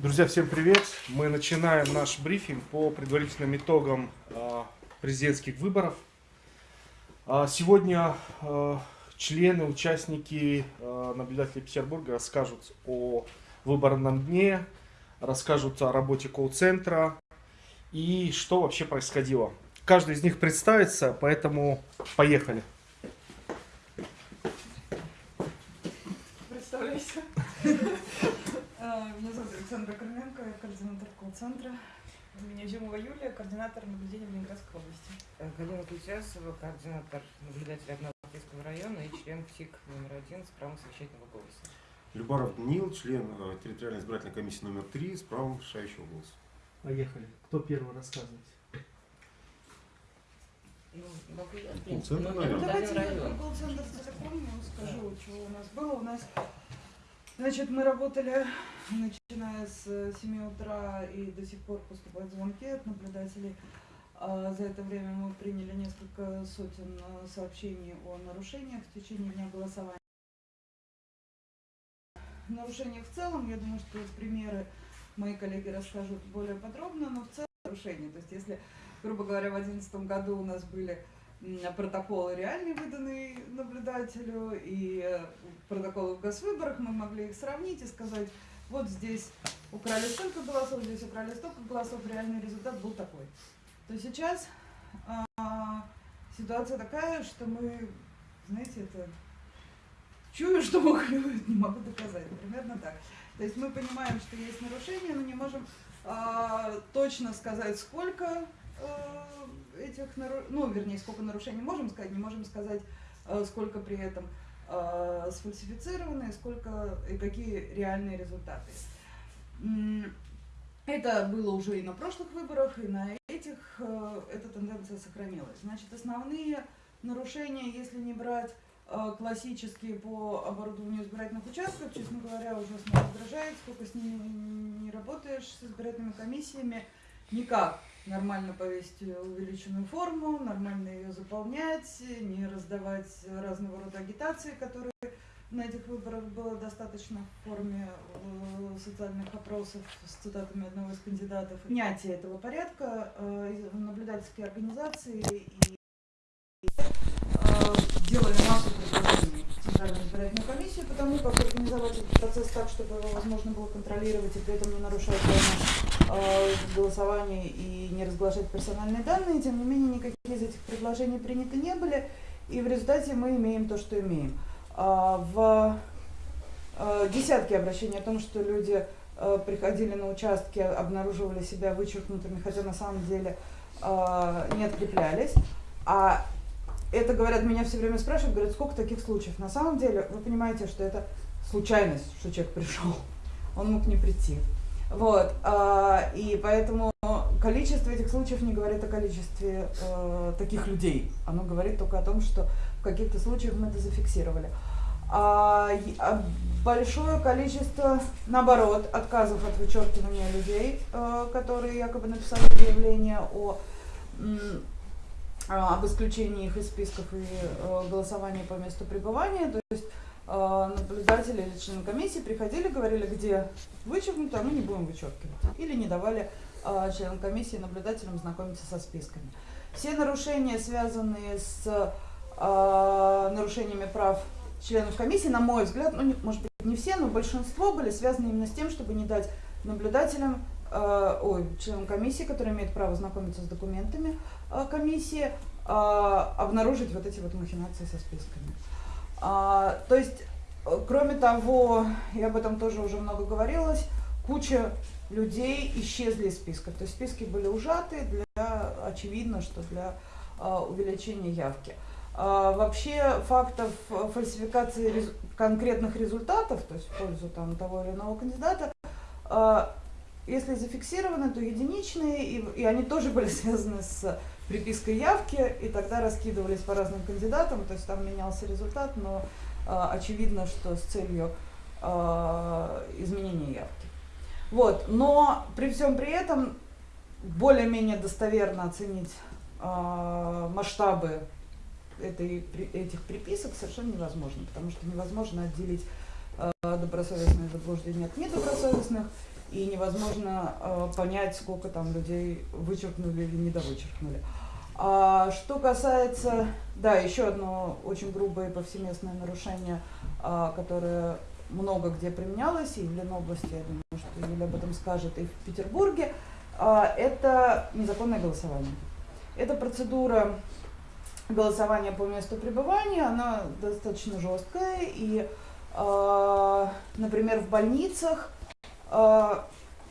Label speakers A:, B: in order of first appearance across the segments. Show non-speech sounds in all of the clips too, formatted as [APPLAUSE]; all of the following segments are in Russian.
A: Друзья, всем привет! Мы начинаем наш брифинг по предварительным итогам э, президентских выборов. А сегодня э, члены, участники, э, наблюдатели Петербурга расскажут о выборном дне, расскажут о работе колл-центра и что вообще происходило. Каждый из них представится, поэтому поехали.
B: Представляйся. А, Меня Александра Корненко, я координатор колл-центра.
C: Меня Зюмова Юлия, координатор наблюдения в Ленинградской области.
D: Э, Галина Кутясова, координатор наблюдателя Однополтейского района и член ПСИК номер один с правом совещательного голоса.
E: Любаров Даниил, член э, территориальной избирательной комиссии номер 3 с правом решающего голоса.
A: Поехали. Кто первый рассказывает?
D: Ну, могу я, в
E: Ну,
D: принципе,
E: центр,
D: номер
E: наверное.
B: Ну, давайте я колл-центр целиком скажу, что у нас было. У нас, значит, мы работали, начиная с 7 утра и до сих пор поступают звонки от наблюдателей. А За это время мы приняли несколько сотен э, сообщений о нарушениях в течение дня голосования. Нарушениях в целом, я думаю, что примеры мои коллеги расскажут более подробно, но в целом нарушения. То есть если, грубо говоря, в 2011 году у нас были протоколы реальные, выданные наблюдателю, и э, протоколы в госвыборах, мы могли их сравнить и сказать, вот здесь украли столько голосов, здесь украли столько голосов, реальный результат был такой. То сейчас а, ситуация такая, что мы, знаете, это чую, что мухлюют, [LAUGHS] не могу доказать. Примерно так. То есть мы понимаем, что есть нарушения, но не можем а, точно сказать, сколько а, этих ну, вернее, сколько нарушений можем сказать, не можем сказать, а, сколько при этом сфальсифицированы, и сколько и какие реальные результаты. Это было уже и на прошлых выборах, и на этих э, эта тенденция сохранилась. Значит, основные нарушения, если не брать э, классические по оборудованию избирательных участков, честно говоря, ужасно раздражает, сколько с ними не работаешь, с избирательными комиссиями, никак нормально повесить увеличенную форму, нормально ее заполнять, не раздавать разного рода агитации, которые на этих выборах было достаточно в форме э, социальных опросов с цитатами одного из кандидатов. Принятие этого порядка э, наблюдательские организации и э, делали массу предложений в Центральную избирательную комиссию по тому, как организовать этот процесс так, чтобы его возможно было контролировать и при этом не нарушать прямо э, голосование и не разглашать персональные данные. Тем не менее, никакие из этих предложений приняты не были, и в результате мы имеем то, что имеем. А, В э, десятки обращений о том, что люди э, приходили на участки, обнаруживали себя вычеркнутыми, хотя на самом деле не откреплялись. А это, говорят, меня все время спрашивают, говорят, сколько таких случаев. На самом деле, вы понимаете, что это случайность, что человек пришел. Он мог не прийти. Вот. а, И поэтому количество этих случаев не говорит о количестве э, таких людей. Оно говорит только о том, что в каких-то случаях мы это зафиксировали. А, а большое количество, наоборот, отказов от вычеркивания людей, э, которые якобы написали заявление о, а, об исключении их из списков и э, голосовании по месту пребывания. То есть наблюдатели или члены комиссии приходили, говорили, где вычеркнуто, а мы не будем вычеркивать. Или не давали э, членам комиссии и наблюдателям знакомиться со списками. Все нарушения, связанные с э, нарушениями прав членов комиссии, на мой взгляд, ну, может быть, не все, но большинство были связаны именно с тем, чтобы не дать наблюдателям, э, ой, членам комиссии, которые имеют право знакомиться с документами э, комиссии, э, обнаружить вот эти вот махинации со списками. А, то есть, э, кроме того, и об этом тоже уже много говорилось, куча людей исчезли из списков. То есть списки были ужаты для, очевидно, что для а, увеличения явки. А, вообще фактов э, фальсификации рез- конкретных результатов, то есть в пользу там, того или иного кандидата, а, если зафиксированы, то единичные, и, и они тоже были [LAUGHS] связаны с припиской явки, и тогда раскидывались по разным кандидатам, то есть там менялся результат, но а, очевидно, что с целью а, изменения явки. Вот, но при всем при этом более-менее достоверно оценить а, масштабы этой, этих приписок совершенно невозможно, потому что невозможно отделить а, добросовестные заблуждения от недобросовестных. и невозможно э, понять, сколько там людей вычеркнули или недовычеркнули. А что касается, да, еще одно очень грубое и повсеместное нарушение, а, которое много где применялось, и в Ленобласти, я думаю, что Юля об этом скажет, и в Петербурге, а, это незаконное голосование. Эта процедура голосования по месту пребывания, она достаточно жесткая, и, а, например, в больницах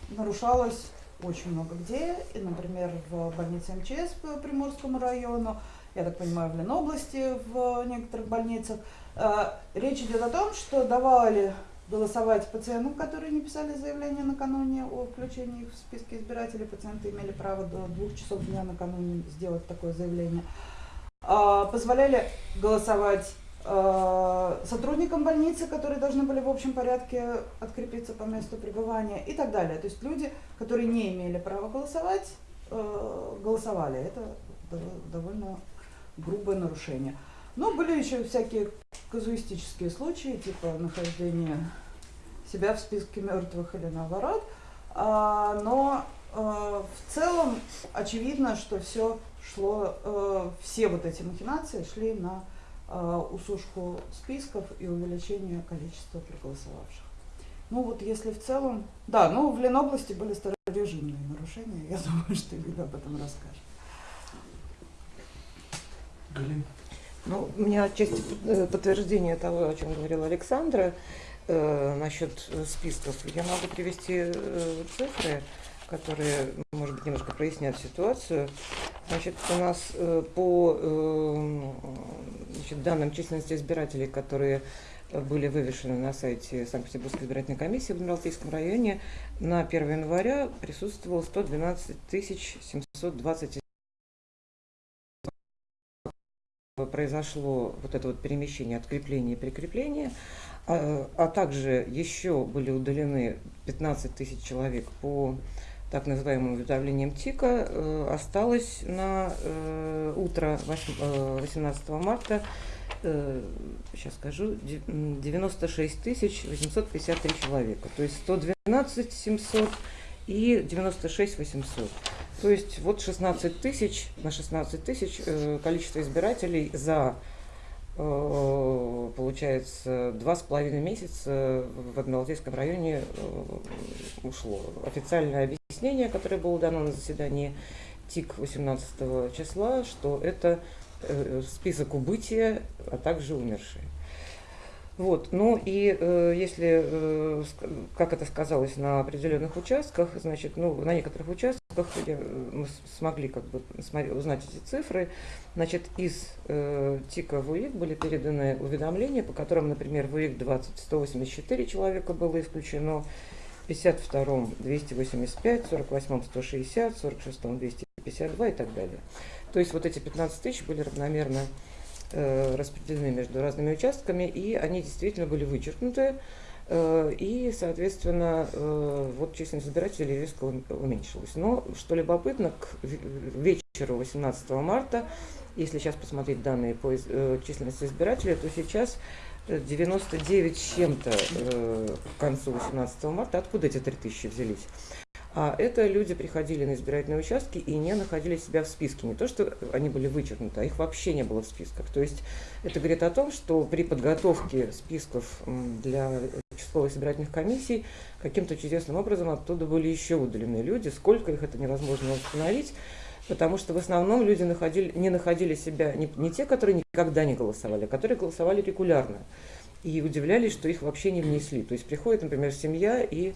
B: нарушалось очень много где, и, например, в больнице МЧС по Приморскому району, я так понимаю, в Ленобласти в некоторых больницах. А, Речь идет о том, что давали голосовать пациентам, которые не писали заявление накануне о включении их в списки избирателей. Пациенты имели право до двух часов дня накануне сделать такое заявление. А, Позволяли голосовать сотрудникам больницы, которые должны были в общем порядке открепиться по месту пребывания и так далее. То есть люди, которые не имели права голосовать, э, голосовали. Это дов- довольно грубое нарушение. Но были еще всякие казуистические случаи, типа нахождения себя в списке мертвых или наоборот. А, но э, в целом очевидно, что все шло, э, все вот эти махинации шли на э, усушку списков и увеличение количества проголосовавших. Ну вот если в целом, да, ну в Ленобласти были старорежимные нарушения, я [LAUGHS] думаю, что Юля об этом расскажет.
A: Галина.
D: Ну, у меня отчасти э, подтверждение того, о чем говорила Александра, э, насчет э, списков. Я могу привести э, цифры, которые, может быть, немножко прояснят ситуацию. Значит, у нас э, по э, значит, данным численности избирателей, которые были вывешены на сайте Санкт-Петербургской избирательной комиссии в Адмиралтейском районе, на 1 января присутствовало 112 720 произошло вот это вот перемещение, открепление и прикрепление, а, а также еще были удалены 15 тысяч человек по так называемым уведомлениям ТИКа, э, осталось на э, утро восьм- э, 18 марта, э, сейчас скажу, де- м, 96 тысяч 853 человека, то есть 112 700 и 96 800. То есть вот 16 тысяч на 16 тысяч э, количество избирателей за, э, получается, два с половиной месяца в Адмиралтейском районе э, ушло. Официальное объяснение, которое было дано на заседании ТИК 18 числа, что это э, список убытия, а также умершие. Вот, ну и э, если, э, как это сказалось на определенных участках, значит, ну, на некоторых участках я, э, мы смогли как бы узнать эти цифры, значит, из э, ТИКа в УИК были переданы уведомления, по которым, например, в УИК 20 184 человека было исключено, в 52-м 285, в 48-м 160, в 46-м 252 и так далее. То есть вот эти 15 тысяч были равномерно распределены между разными участками, и они действительно были вычеркнуты, э, и, соответственно, э, вот численность избирателей резко ум- уменьшилась. Но, что любопытно, к ве- вечеру 18 марта, если сейчас посмотреть данные по э, численности избирателей, то сейчас э, 99 с чем-то э, к концу 18 марта. Откуда эти 3000 взялись? А это люди приходили на избирательные участки и не находили себя в списке. Не то, что они были вычеркнуты, а их вообще не было в списках. То есть это говорит о том, что при подготовке списков для участковых избирательных комиссий каким-то чудесным образом оттуда были еще удалены люди. Сколько их, это невозможно установить. Потому что в основном люди находили, не находили себя, не, не те, которые никогда не голосовали, а которые голосовали регулярно. И удивлялись, что их вообще не внесли. То есть приходит, например, семья и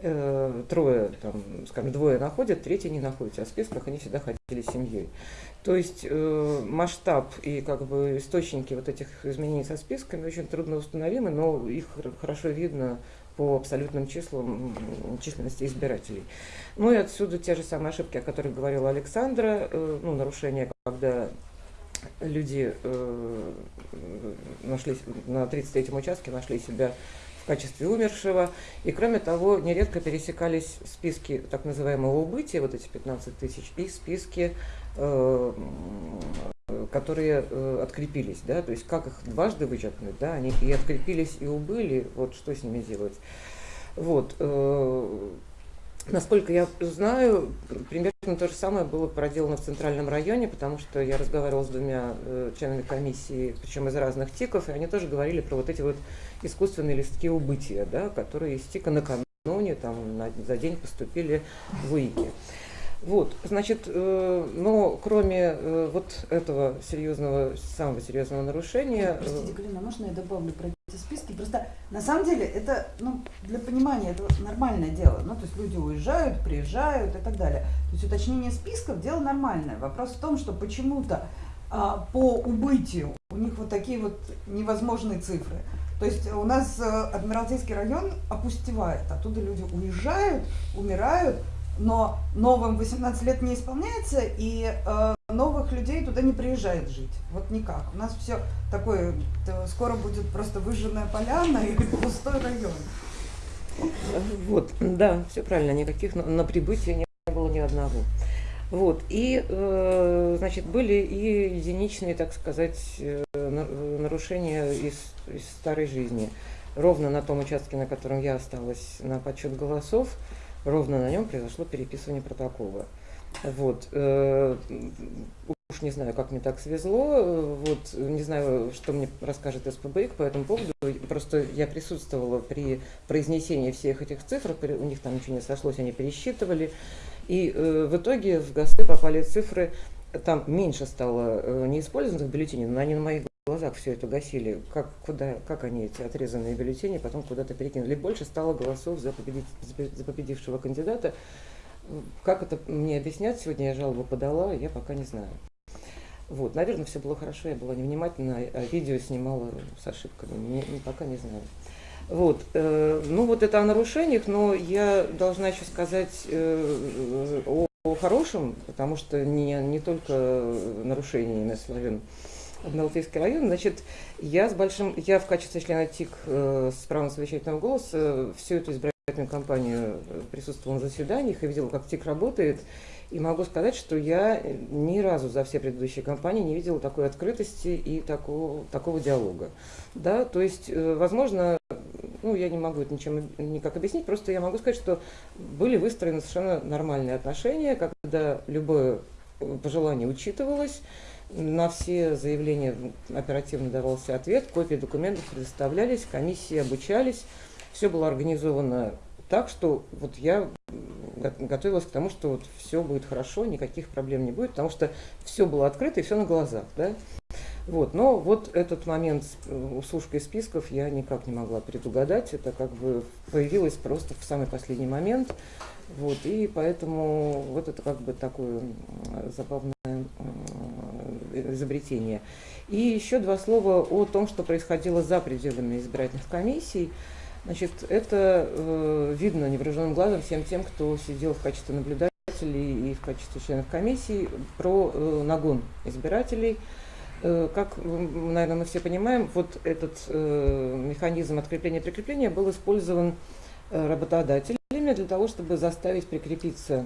D: э, трое, там, скажем, двое находят, третий не находится, а в списках они всегда ходили семьей. То есть э, масштаб и как бы источники вот этих изменений со списками очень трудно установимы, но их хор- хорошо видно по абсолютным числам численности избирателей. Ну и отсюда те же самые ошибки, о которых говорила Александра, э, ну, нарушения, когда люди э, нашли на 33-м участке нашли себя в качестве умершего. И кроме того, нередко пересекались списки так называемого убытия, вот эти 15 тысяч, и списки, э, которые э, открепились, да, то есть как их дважды вычеркнуть, да, они и открепились, и убыли, вот что с ними делать. Вот, э, Насколько я знаю, примерно то же самое было проделано в Центральном районе, потому что я разговаривала с двумя э, членами комиссии, причем из разных ТИКов, и они тоже говорили про вот эти вот искусственные листки убытия, да, которые из ТИКа накануне, там, на, за день поступили в УИКе. Вот, значит, э, но кроме э, вот этого серьезного, самого серьезного нарушения... э,
F: Простите, Галина, можно я добавлю про эти списки? Просто на самом деле это, ну, для понимания, это нормальное дело. Ну, то есть люди уезжают, приезжают и так далее. То есть уточнение списков – дело нормальное. Вопрос в том, что почему-то а, по убытию у них вот такие вот невозможные цифры. То есть у нас э, Адмиралтейский район опустевает, оттуда люди уезжают, умирают, но новым 18 лет не исполняется, и э, новых людей туда не приезжает жить. Вот никак. У нас все такое, э, скоро будет просто выжженная поляна и пустой район.
D: Вот, да, все правильно, никаких на, на прибытие не было ни одного. Вот, и, э, значит, были и единичные, так сказать, э, на- нарушения из, из старой жизни. Ровно на том участке, на котором я осталась на подсчет голосов, ровно на нем произошло переписывание протокола. Вот, э, уж не знаю, как мне так свезло, э, вот, не знаю, что мне расскажет СПБИК по этому поводу, просто я присутствовала при произнесении всех этих цифр, у них там ничего не сошлось, они пересчитывали, и э, в итоге в ГАСы попали цифры, там меньше стало э, неиспользованных бюллетеней, но они на моих глазах все это гасили. Как, куда, как они эти отрезанные бюллетени потом куда-то перекинули. Больше стало голосов за, победить- за победившего кандидата. Как это мне объяснять сегодня, я жалобу подала, я пока не знаю. Вот, наверное, все было хорошо, я была невнимательна, а видео снимала с ошибками, не, не- пока не знаю. Вот, э, ну вот это о нарушениях, но я должна еще сказать э, о, о хорошем, потому что не, не только нарушениями славен Адмиралтейский район. Значит, я с большим, я в качестве члена ТИК э, с правом совещательного голоса всю эту избирательную кампанию э, присутствовала на заседаниях и видела, как ТИК работает. И могу сказать, что я ни разу за все предыдущие кампании не видела такой открытости и такого, такого диалога. Да, то есть, э, возможно, ну, я не могу это ничем никак объяснить, просто я могу сказать, что были выстроены совершенно нормальные отношения, когда любое э, пожелание учитывалось, на все заявления оперативно давался ответ, копии документов предоставлялись, комиссии обучались, все было организовано так, что вот я го- готовилась к тому, что вот все будет хорошо, никаких проблем не будет, потому что все было открыто и все на глазах, да. Вот, но вот этот момент с э, усушкой списков я никак не могла предугадать, это как бы появилось просто в самый последний момент, вот, и поэтому вот это как бы такое забавное изобретение. И еще два слова о том, что происходило за пределами избирательных комиссий. Значит, это э, видно невооруженным глазом всем тем, кто сидел в качестве наблюдателей и в качестве членов комиссии, про э, нагон избирателей. Э, Как, наверное, мы все понимаем, вот этот э, механизм открепления-прикрепления был использован э, работодателями для того, чтобы заставить прикрепиться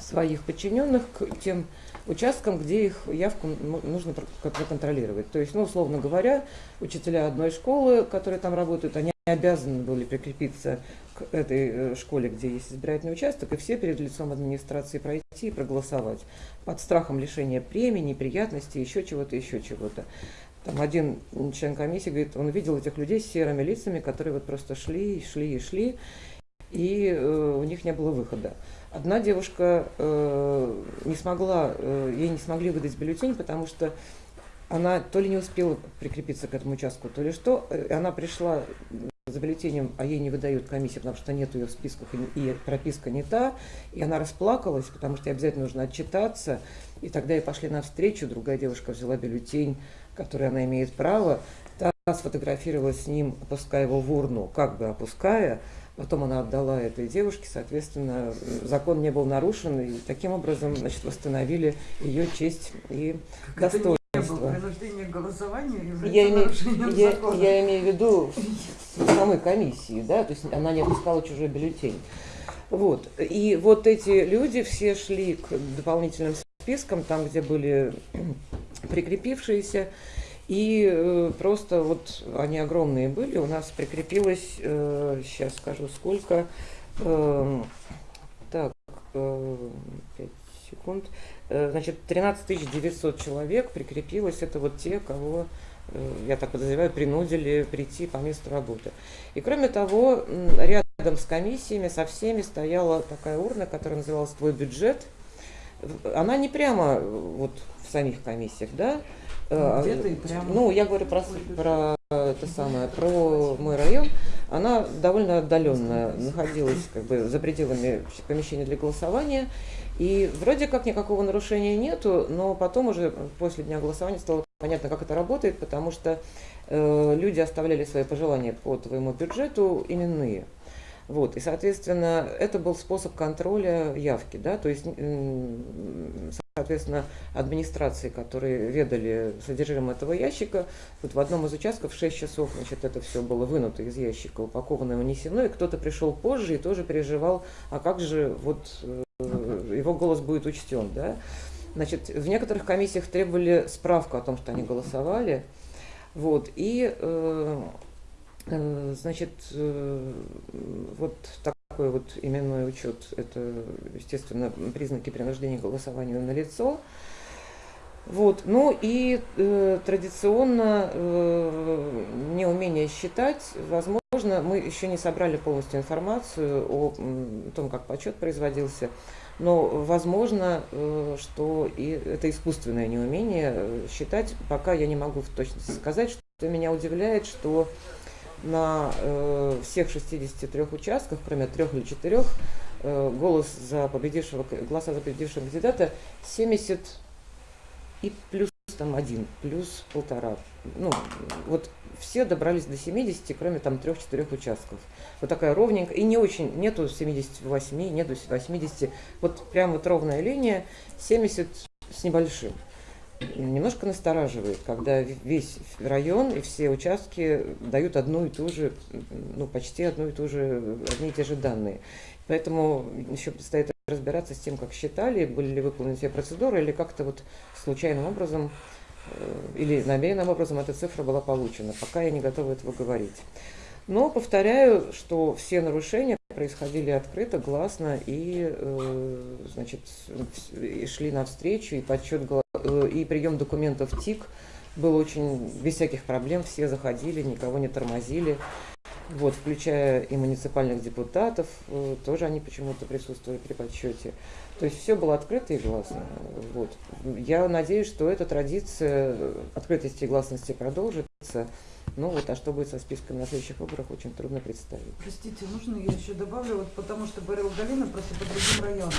D: своих подчиненных к тем участкам, где их явку ну, нужно проконтролировать. То есть, ну, условно говоря, учителя одной школы, которые там работают, они обязаны были прикрепиться к этой э, школе, где есть избирательный участок, и все перед лицом администрации пройти и проголосовать под страхом лишения премий, неприятностей, еще чего-то, еще чего-то. Там один член комиссии говорит, он видел этих людей с серыми лицами, которые вот просто шли, шли и шли, и э, у них не было выхода. Одна девушка э, не смогла, э, ей не смогли выдать бюллетень, потому что она то ли не успела прикрепиться к этому участку, то ли что. Э, Она пришла за бюллетенем, а ей не выдают комиссия, потому что нет ее в списках, и, прописка не та. И она расплакалась, потому что ей обязательно нужно отчитаться. И тогда ей пошли навстречу, другая девушка взяла бюллетень, который она имеет право. Та сфотографировалась с ним, опуская его в урну, как бы опуская. Потом она отдала этой девушке, соответственно, закон не был нарушен, и таким образом, значит, восстановили ее честь и достоинство.
F: принуждение к голосованию
D: Я имею, я, я имею в виду в самой комиссии, да, то есть она не опускала чужой бюллетень. Вот. И вот эти люди все шли к дополнительным спискам, там, где были прикрепившиеся, и э, просто вот они огромные были. У нас прикрепилось, э, сейчас скажу сколько, эм, Так, э, пять секунд. Э, Значит, 13 900 человек прикрепилось. Это вот те, кого, э, я так подозреваю, принудили прийти по месту работы. И кроме того, рядом с комиссиями, со всеми стояла такая урна, которая называлась «Твой бюджет». Она не прямо э, вот в самих комиссиях, да? Э,
B: Где-то и прямо.
D: Ну, я говорю про, про это самое, про мой район. Она довольно отдаленно находилась как бы за пределами помещения для голосования. И вроде как никакого нарушения нету, но потом уже после дня голосования стало понятно, как это работает, потому что э, люди оставляли свои пожелания по твоему бюджету именные. Вот, и, соответственно, это был способ контроля явки, да, то есть, соответственно, администрации, которые ведали содержимым этого ящика, вот в одном из участков в 6 часов, значит, это все было вынуто из ящика, упаковано и унесено, и кто-то пришел позже и тоже переживал, а как же вот э, его голос будет учтен, да. Значит, в некоторых комиссиях требовали справку о том, что они голосовали, вот, и, э, э, значит, э, вот такой вот именной учет, это, естественно, признаки принуждения к голосованию на лицо. Вот. Ну и э, традиционно э, неумение считать, возможно, мы еще не собрали полностью информацию о м, том, как подсчет производился, но возможно, э, что и это искусственное неумение э, считать, пока я не могу в точности сказать, что меня удивляет, что на э, всех 63 участках, кроме трех или четырех, э, голос за победившего, голоса за победившего кандидата 70 и плюс там один, плюс полтора. Ну, вот все добрались до 70, кроме там трех-четырех участков. Вот такая ровненькая, и не очень, нету 78, нету 80, вот прям вот ровная линия, 70 с небольшим. Немножко настораживает, когда весь район и все участки дают одну и ту же, ну, почти одну и ту же, одни и те же данные. Поэтому еще предстоит разбираться с тем, как считали, были ли выполнены все процедуры, или как-то вот случайным образом э, или намеренным образом эта цифра была получена. Пока я не готова этого говорить. Но повторяю, что все нарушения происходили открыто, гласно и, э, значит, и шли навстречу, и подсчет э, и прием документов ТИК был очень без всяких проблем, все заходили, никого не тормозили. Вот, включая и муниципальных депутатов, э, тоже они почему-то присутствовали при подсчете. То есть все было открыто и гласно. Вот. Я надеюсь, что эта традиция открытости и гласности продолжится. Ну вот, а что будет со списком на следующих выборах, очень трудно представить.
B: Простите, можно я еще добавлю, вот потому что говорила Галина просто по другим районам.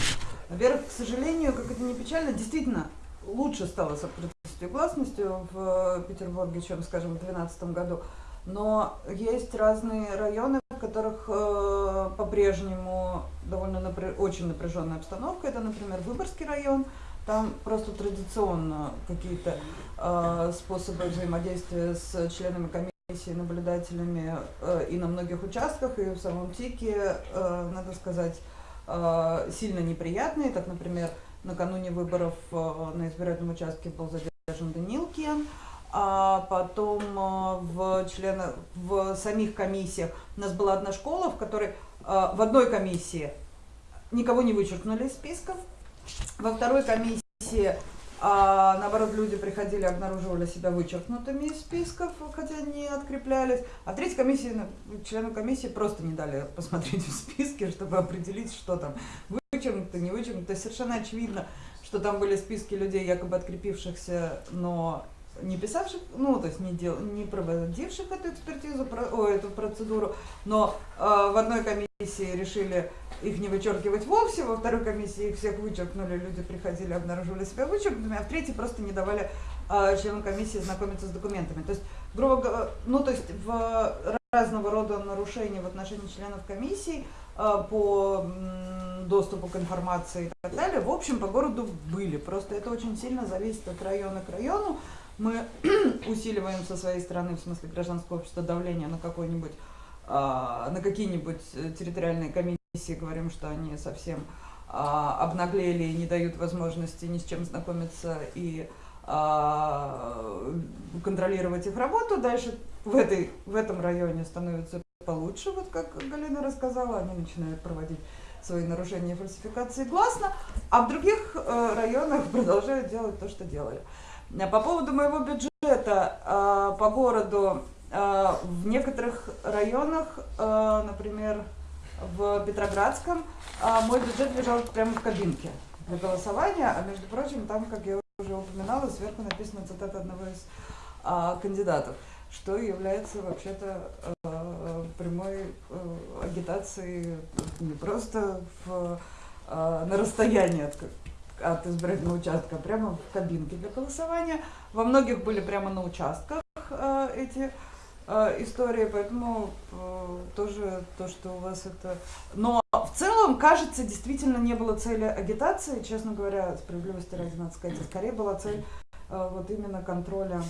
B: Во-первых, к сожалению, как это не печально, действительно лучше стало с открытостью и гласностью в э, Петербурге, чем, скажем, в 2012 году. Но есть разные районы, в которых э, по-прежнему довольно напря- очень напряженная обстановка. Это, например, Выборгский район. Там просто традиционно какие-то э, способы взаимодействия с членами комиссии, наблюдателями э, и на многих участках, и в самом ТИКе, э, надо сказать, э, сильно неприятные. Так, например, накануне выборов э, на избирательном участке был задержан Данилкин, а потом э, в, членах, в самих комиссиях у нас была одна школа, в которой э, в одной комиссии никого не вычеркнули из списков, во второй комиссии а, наоборот, люди приходили, обнаруживали себя вычеркнутыми из списков, хотя не откреплялись. А в третьей комиссии, ну, членам комиссии просто не дали посмотреть в списки, чтобы определить, что там вычеркнуто, не вычеркнуто. Совершенно очевидно, что там были списки людей, якобы открепившихся, но не писавших, ну, то есть не, дел, не проводивших эту экспертизу, про, о, эту процедуру, но э, в одной комиссии решили их не вычеркивать вовсе, во второй комиссии их всех вычеркнули, люди приходили, обнаруживали себя вычеркнутыми, а в третьей просто не давали э, членам комиссии знакомиться с документами. То есть, грубо говоря, ну, то есть в разного рода нарушения в отношении членов комиссии э, по доступу к информации и так далее, в общем, по городу были. Просто это очень сильно зависит от района к району. Мы [CLEARS THROAT] усиливаем со своей стороны, в смысле гражданского общества, давление на какой-нибудь, а, на какие-нибудь э, территориальные комиссии, говорим, что они совсем а, обнаглели и не дают возможности ни с чем знакомиться и а, контролировать их работу. Дальше в, этой, в этом районе становится получше, вот как Галина рассказала, они начинают проводить свои нарушения фальсификации гласно, а в других э, районах [LAUGHS] продолжают делать то, что делали. А По поводу моего бюджета э, по городу, э, в некоторых районах, э, например, в Петроградском, э, мой бюджет лежал прямо в кабинке для голосования, а между прочим, там, как я уже упоминала, сверху написана цитата одного из кандидатов, что является вообще-то э, прямой э, агитацией не просто в, э, на расстоянии от, от избирательного участка, прямо в кабинке для голосования. Во многих были прямо на участках э, эти э, истории, поэтому э, тоже то, что у вас это... Но в целом, кажется, действительно не было цели агитации, честно говоря, справедливости ради надо сказать, скорее была цель э, вот именно контроля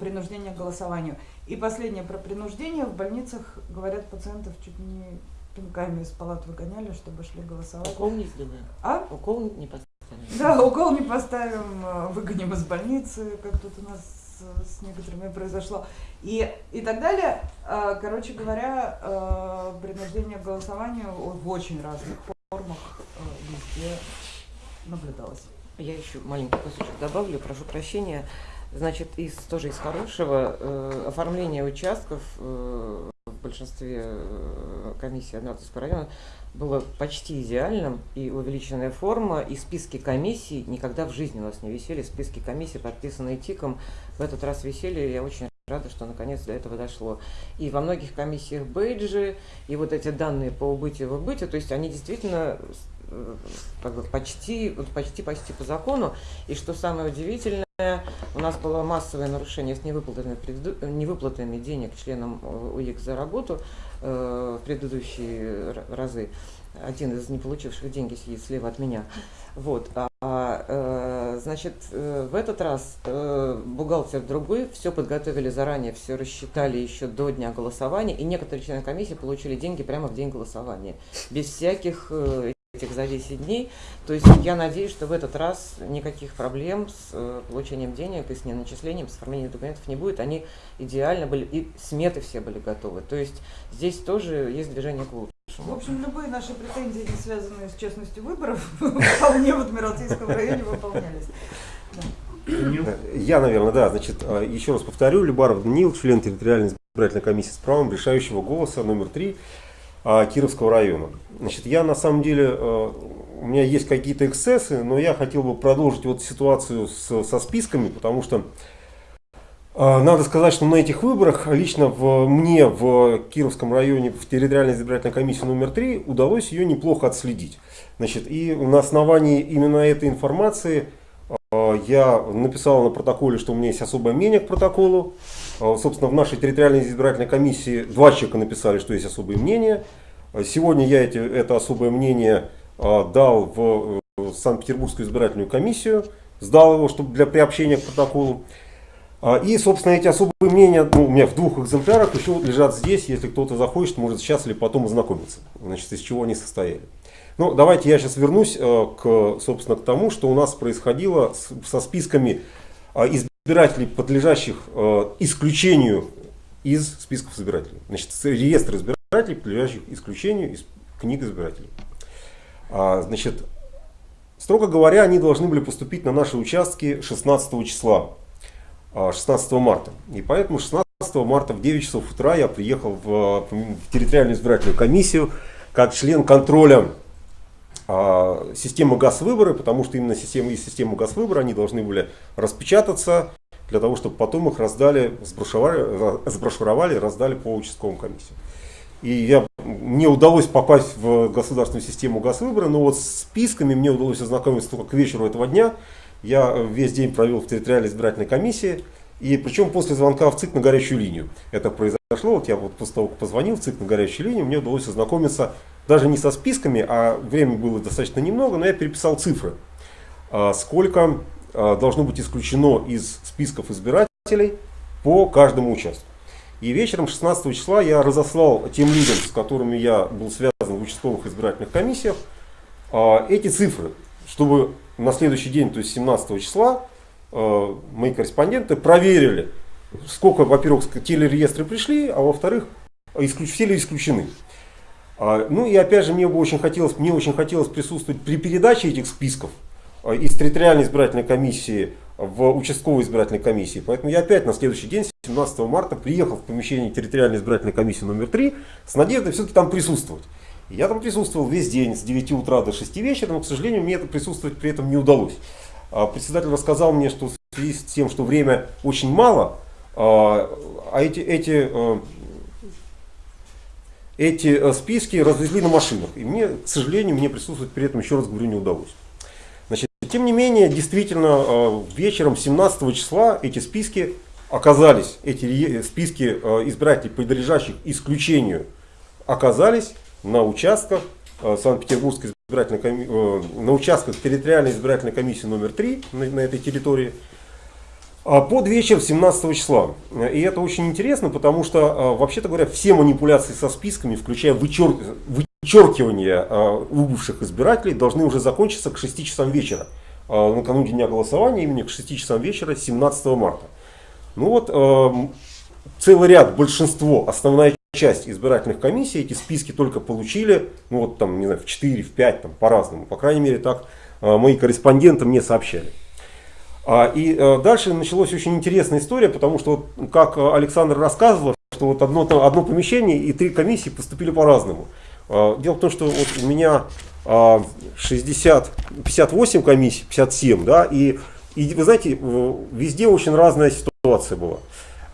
B: принуждения к голосованию. И последнее про принуждение. В больницах, говорят, пациентов чуть не пинками из палат выгоняли, чтобы шли голосовать.
D: Укол не сделаем.
B: А?
D: Укол не поставим.
B: Да, укол не поставим, э, выгоним из больницы, как тут у нас с- с некоторыми произошло. И, и так далее. Э, Короче говоря, э, принуждение к голосованию в очень разных формах э, везде наблюдалось.
D: Я еще маленький кусочек добавлю, прошу прощения. Значит, из, тоже из хорошего э, оформление участков э, в большинстве э, комиссий Адмиралтейского района было почти идеальным, и увеличенная форма, и списки комиссий никогда в жизни у нас не висели, списки комиссий, подписанные ТИКом, в этот раз висели, я очень рада, что наконец до этого дошло. И во многих комиссиях бейджи, и вот эти данные по убытию и выбытию, то есть они действительно э, как бы почти, почти, почти по закону. И что самое удивительное, у нас было массовое нарушение с невыплатами, предыду- невыплатами денег членам э, УИК за работу э, в предыдущие разы. Один из не получивших деньги сидит слева от меня. Вот. А, э, значит, э, в этот раз э, бухгалтер другой, все подготовили заранее, все рассчитали еще до дня голосования, и некоторые члены комиссии получили деньги прямо в день голосования, без всяких э, этих за 10 дней. То есть я надеюсь, что в этот раз никаких проблем с э, получением денег и с неначислением, с оформлением документов не будет. Они идеально были, и сметы все были готовы. То есть здесь тоже есть движение к лучшему.
B: В общем, любые наши претензии, не связанные с честностью выборов, [LAUGHS] вполне в Адмиралтейском районе выполнялись.
E: Я, наверное, да. Значит, э, еще раз повторю, Любаров Даниил, член территориальной избирательной комиссии с правом решающего голоса номер три а, Кировского района. Значит, я на самом деле, э, у меня есть какие-то эксцессы, но я хотел бы продолжить вот ситуацию с- со списками, потому что э, надо сказать, что на этих выборах лично в, мне в Кировском районе в территориальной избирательной комиссии номер 3 удалось ее неплохо отследить. Значит, и на основании именно этой информации э, я написал на протоколе, что у меня есть особое мнение к протоколу. Э, Собственно, в нашей территориальной избирательной комиссии два человека написали, что есть особые мнения. Э, Сегодня я эти, это особое мнение э, дал в Санкт-Петербургскую избирательную комиссию, сдал его чтобы для приобщения к протоколу. А, И, собственно, эти особые мнения ну, у меня в двух экземплярах еще лежат здесь. Если кто-то захочет, может сейчас или потом ознакомиться, значит, из чего они состояли. Ну, давайте я сейчас вернусь к, собственно, к тому, что у нас происходило со списками э, избирателей, подлежащих э, исключению из списков избирателей. Значит, реестр избирателей, подлежащих исключению из книг избирателей. А, Значит, строго говоря, они должны были поступить на наши участки 16 числа. а, 16 марта. И поэтому 16 марта в 9 часов утра я приехал в, в территориальную избирательную комиссию как член контроля а, системы ГАЗ-выборы, потому что именно система, из системы ГАЗ-выбора они должны были распечататься для того, чтобы потом их раздали, сброшуровали, сброшуровали и раздали по участковым комиссиям. И я, мне удалось попасть в государственную систему ГАЗ-выбора, но вот с списками мне удалось ознакомиться только к вечеру этого дня. Я весь день провел в территориальной избирательной комиссии, и причем после звонка в ЦИК на горячую линию. Это произошло, вот я вот после того, как позвонил в ЦИК на горячую линию, мне удалось ознакомиться даже не со списками, а времени было достаточно немного, но я переписал цифры. А, Сколько а, должно быть исключено из списков избирателей по каждому участку. И вечером 16 числа я разослал тем людям, с которыми я был связан в участковых избирательных комиссиях, а, эти цифры, чтобы на следующий день, то есть 17 числа, мои корреспонденты проверили, сколько, во-первых, телереестры пришли, а во-вторых, исключ- все ли исключены. А, Ну и опять же, мне бы очень хотелось, мне очень хотелось присутствовать при передаче этих списков а, из территориальной избирательной комиссии в участковой избирательной комиссии. Поэтому я опять на следующий день, 17 марта, приехал в помещение территориальной избирательной комиссии номер 3 с надеждой все-таки там присутствовать. Я там присутствовал весь день с 9 утра до 6 вечера, но, к сожалению, мне это присутствовать при этом не удалось. А Председатель рассказал мне, что в связи с тем, что время очень мало, а а эти, эти, э, эти э, списки развезли на машинах. И мне, к сожалению, мне присутствовать при этом, еще раз говорю, не удалось. Значит, тем не менее, действительно, э, вечером 17 числа эти списки оказались, эти ре- списки э, избирателей, подлежащих исключению, оказались на участках э, Санкт-Петербургской избирательной коми- э, на участках территориальной избирательной комиссии номер 3 на, на этой территории под вечер 17 числа. И это очень интересно, потому что, а, вообще-то говоря, все манипуляции со списками, включая вычер- вычеркивание а, убывших избирателей, должны уже закончиться к 6 часам вечера. А, Накануне дня голосования, именно к 6 часам вечера 17 марта. Ну вот, целый ряд, большинство, основная часть избирательных комиссий эти списки только получили, ну вот там, не знаю, в 4, в 5, там по-разному. По крайней мере, так мои корреспонденты мне сообщали. А, И э, дальше началась очень интересная история, потому что, как Александр рассказывал, что вот одно, одно помещение и три комиссии поступили по-разному. А, Дело в том, что вот у меня а, 60, 58 комиссий, 57, да, и, и вы знаете, везде очень разная ситуация была.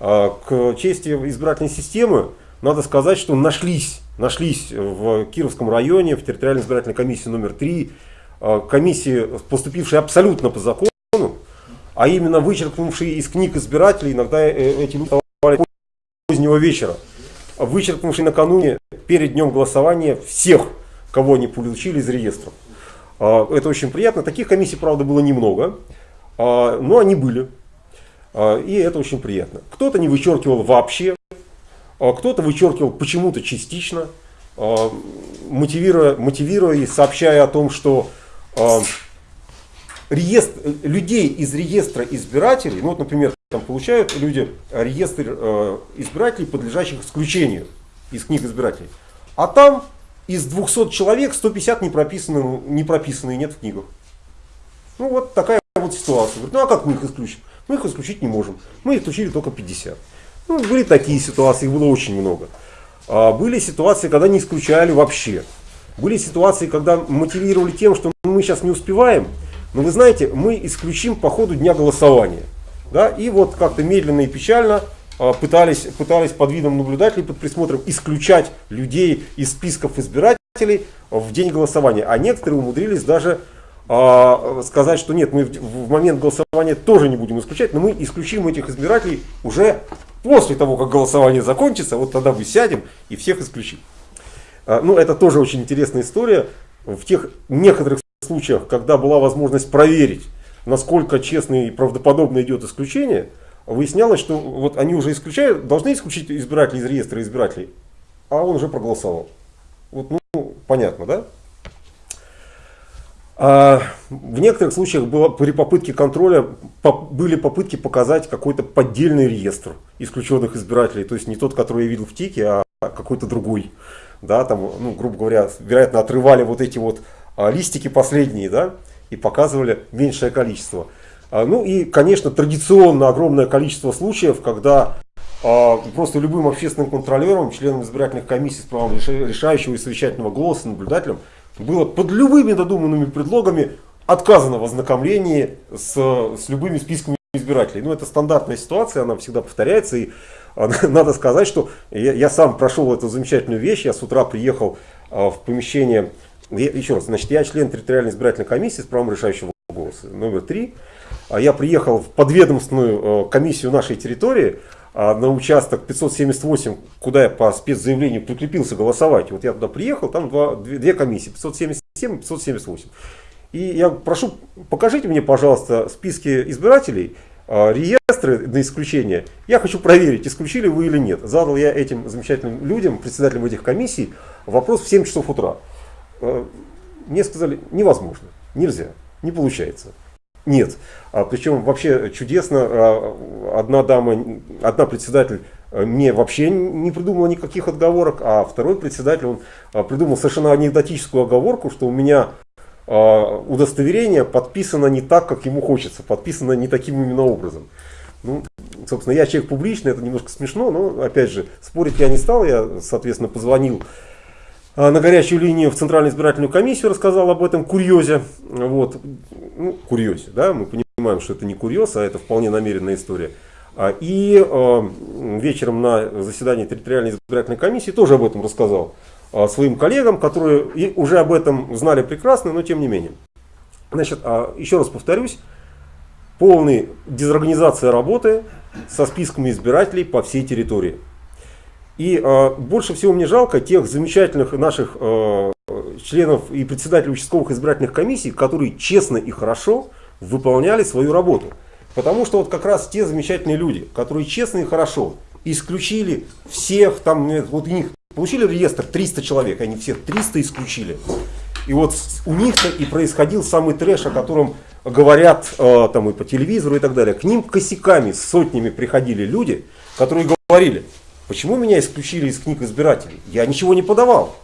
E: А, К чести избирательной системы надо сказать, что нашлись, нашлись в Кировском районе, в территориальной избирательной комиссии номер 3, комиссии, поступившие абсолютно по закону, а именно вычеркнувшие из книг избирателей, иногда э, эти люди позднего вечера, вычеркнувшие накануне, перед днем голосования всех, кого они получили из реестров. А, Это очень приятно. Таких комиссий, правда, было немного, а, но они были. А, И это очень приятно. Кто-то не вычеркивал вообще, кто-то вычеркивал почему-то частично, мотивируя, мотивируя и сообщая о том, что реестр, людей из реестра избирателей, ну вот, например, там получают люди реестр э, избирателей, подлежащих исключению из книг избирателей. А там из 200 человек 150 не прописаны, не прописаны нет в книгах. Ну вот такая вот ситуация. Говорит, ну а как мы их исключим? Мы их исключить не можем. Мы исключили только 50. Ну, были такие ситуации, их было очень много. А были ситуации, когда не исключали вообще. Были ситуации, когда мотивировали тем, что мы сейчас не успеваем, но вы знаете, мы исключим по ходу дня голосования. Да? И вот как-то медленно и печально а, пытались, пытались под видом наблюдателей, под присмотром исключать людей из списков избирателей в день голосования. А некоторые умудрились даже а, сказать, что нет, мы в, в момент голосования тоже не будем исключать, но мы исключим этих избирателей уже после того, как голосование закончится, вот тогда мы сядем и всех исключим. А, Ну, это тоже очень интересная история. В тех некоторых случаях, когда была возможность проверить, насколько честно и правдоподобно идет исключение, выяснялось, что вот они уже исключают, должны исключить избирателей из реестра избирателей, а он уже проголосовал. Вот, ну, понятно, да? А в некоторых случаях было, при попытке контроля по- были попытки показать какой-то поддельный реестр исключенных избирателей, то есть не тот, который я видел в ТИКе, а какой-то другой. Да, там, ну, грубо говоря, вероятно, отрывали вот эти вот а, листики последние, да, и показывали меньшее количество. А, ну и, конечно, традиционно огромное количество случаев, когда а, просто любым общественным контролером, членом избирательных комиссий с правом реша- решающего и совещательного голоса, наблюдателем, было под любыми надуманными предлогами отказано в ознакомлении с, с любыми списками избирателей. Ну, это стандартная ситуация, она всегда повторяется. И [LAUGHS] надо сказать, что я, я сам прошел эту замечательную вещь. Я с утра приехал в помещение. Еще раз, значит, я член территориальной избирательной комиссии с правом решающего голоса номер три. А Я приехал в подведомственную э, комиссию нашей территории а, на участок 578, куда я по спецзаявлению прикрепился голосовать. Вот я туда приехал, там два, две, две комиссии, 577 и 578. И я прошу, покажите мне, пожалуйста, списки избирателей, а, реестры на исключение. Я хочу проверить, исключили вы или нет. Задал я этим замечательным людям, председателям этих комиссий, вопрос в 7 часов утра. Э, Мне сказали, невозможно, нельзя, не получается. Нет. А, причем вообще чудесно, а, одна дама, одна председатель э, мне вообще не придумала никаких отговорок, а второй председатель, он а, придумал совершенно анекдотическую оговорку, что у меня а, удостоверение подписано не так, как ему хочется, подписано не таким именно образом. Ну, собственно, я человек публичный, это немножко смешно, но, опять же, спорить я не стал, я, соответственно, позвонил на горячую линию в Центральную избирательную комиссию, рассказал об этом курьезе. Вот. Ну, курьезе, да, мы понимаем, что это не курьез, а это вполне намеренная история. А, И э, вечером на заседании территориальной избирательной комиссии тоже об этом рассказал а, своим коллегам, которые и уже об этом знали прекрасно, но тем не менее. Значит, а, еще раз повторюсь, полная дезорганизация работы со списками избирателей по всей территории. И э, больше всего мне жалко тех замечательных наших э, членов и председателей участковых избирательных комиссий, которые честно и хорошо выполняли свою работу. Потому что вот как раз те замечательные люди, которые честно и хорошо исключили всех, там, вот у них получили реестр 300 человек, они всех 300 исключили. И вот у них-то и происходил самый трэш, о котором говорят э, там и по телевизору и так далее. К ним косяками, сотнями приходили люди, которые говорили, почему меня исключили из книг избирателей? Я ничего не подавал.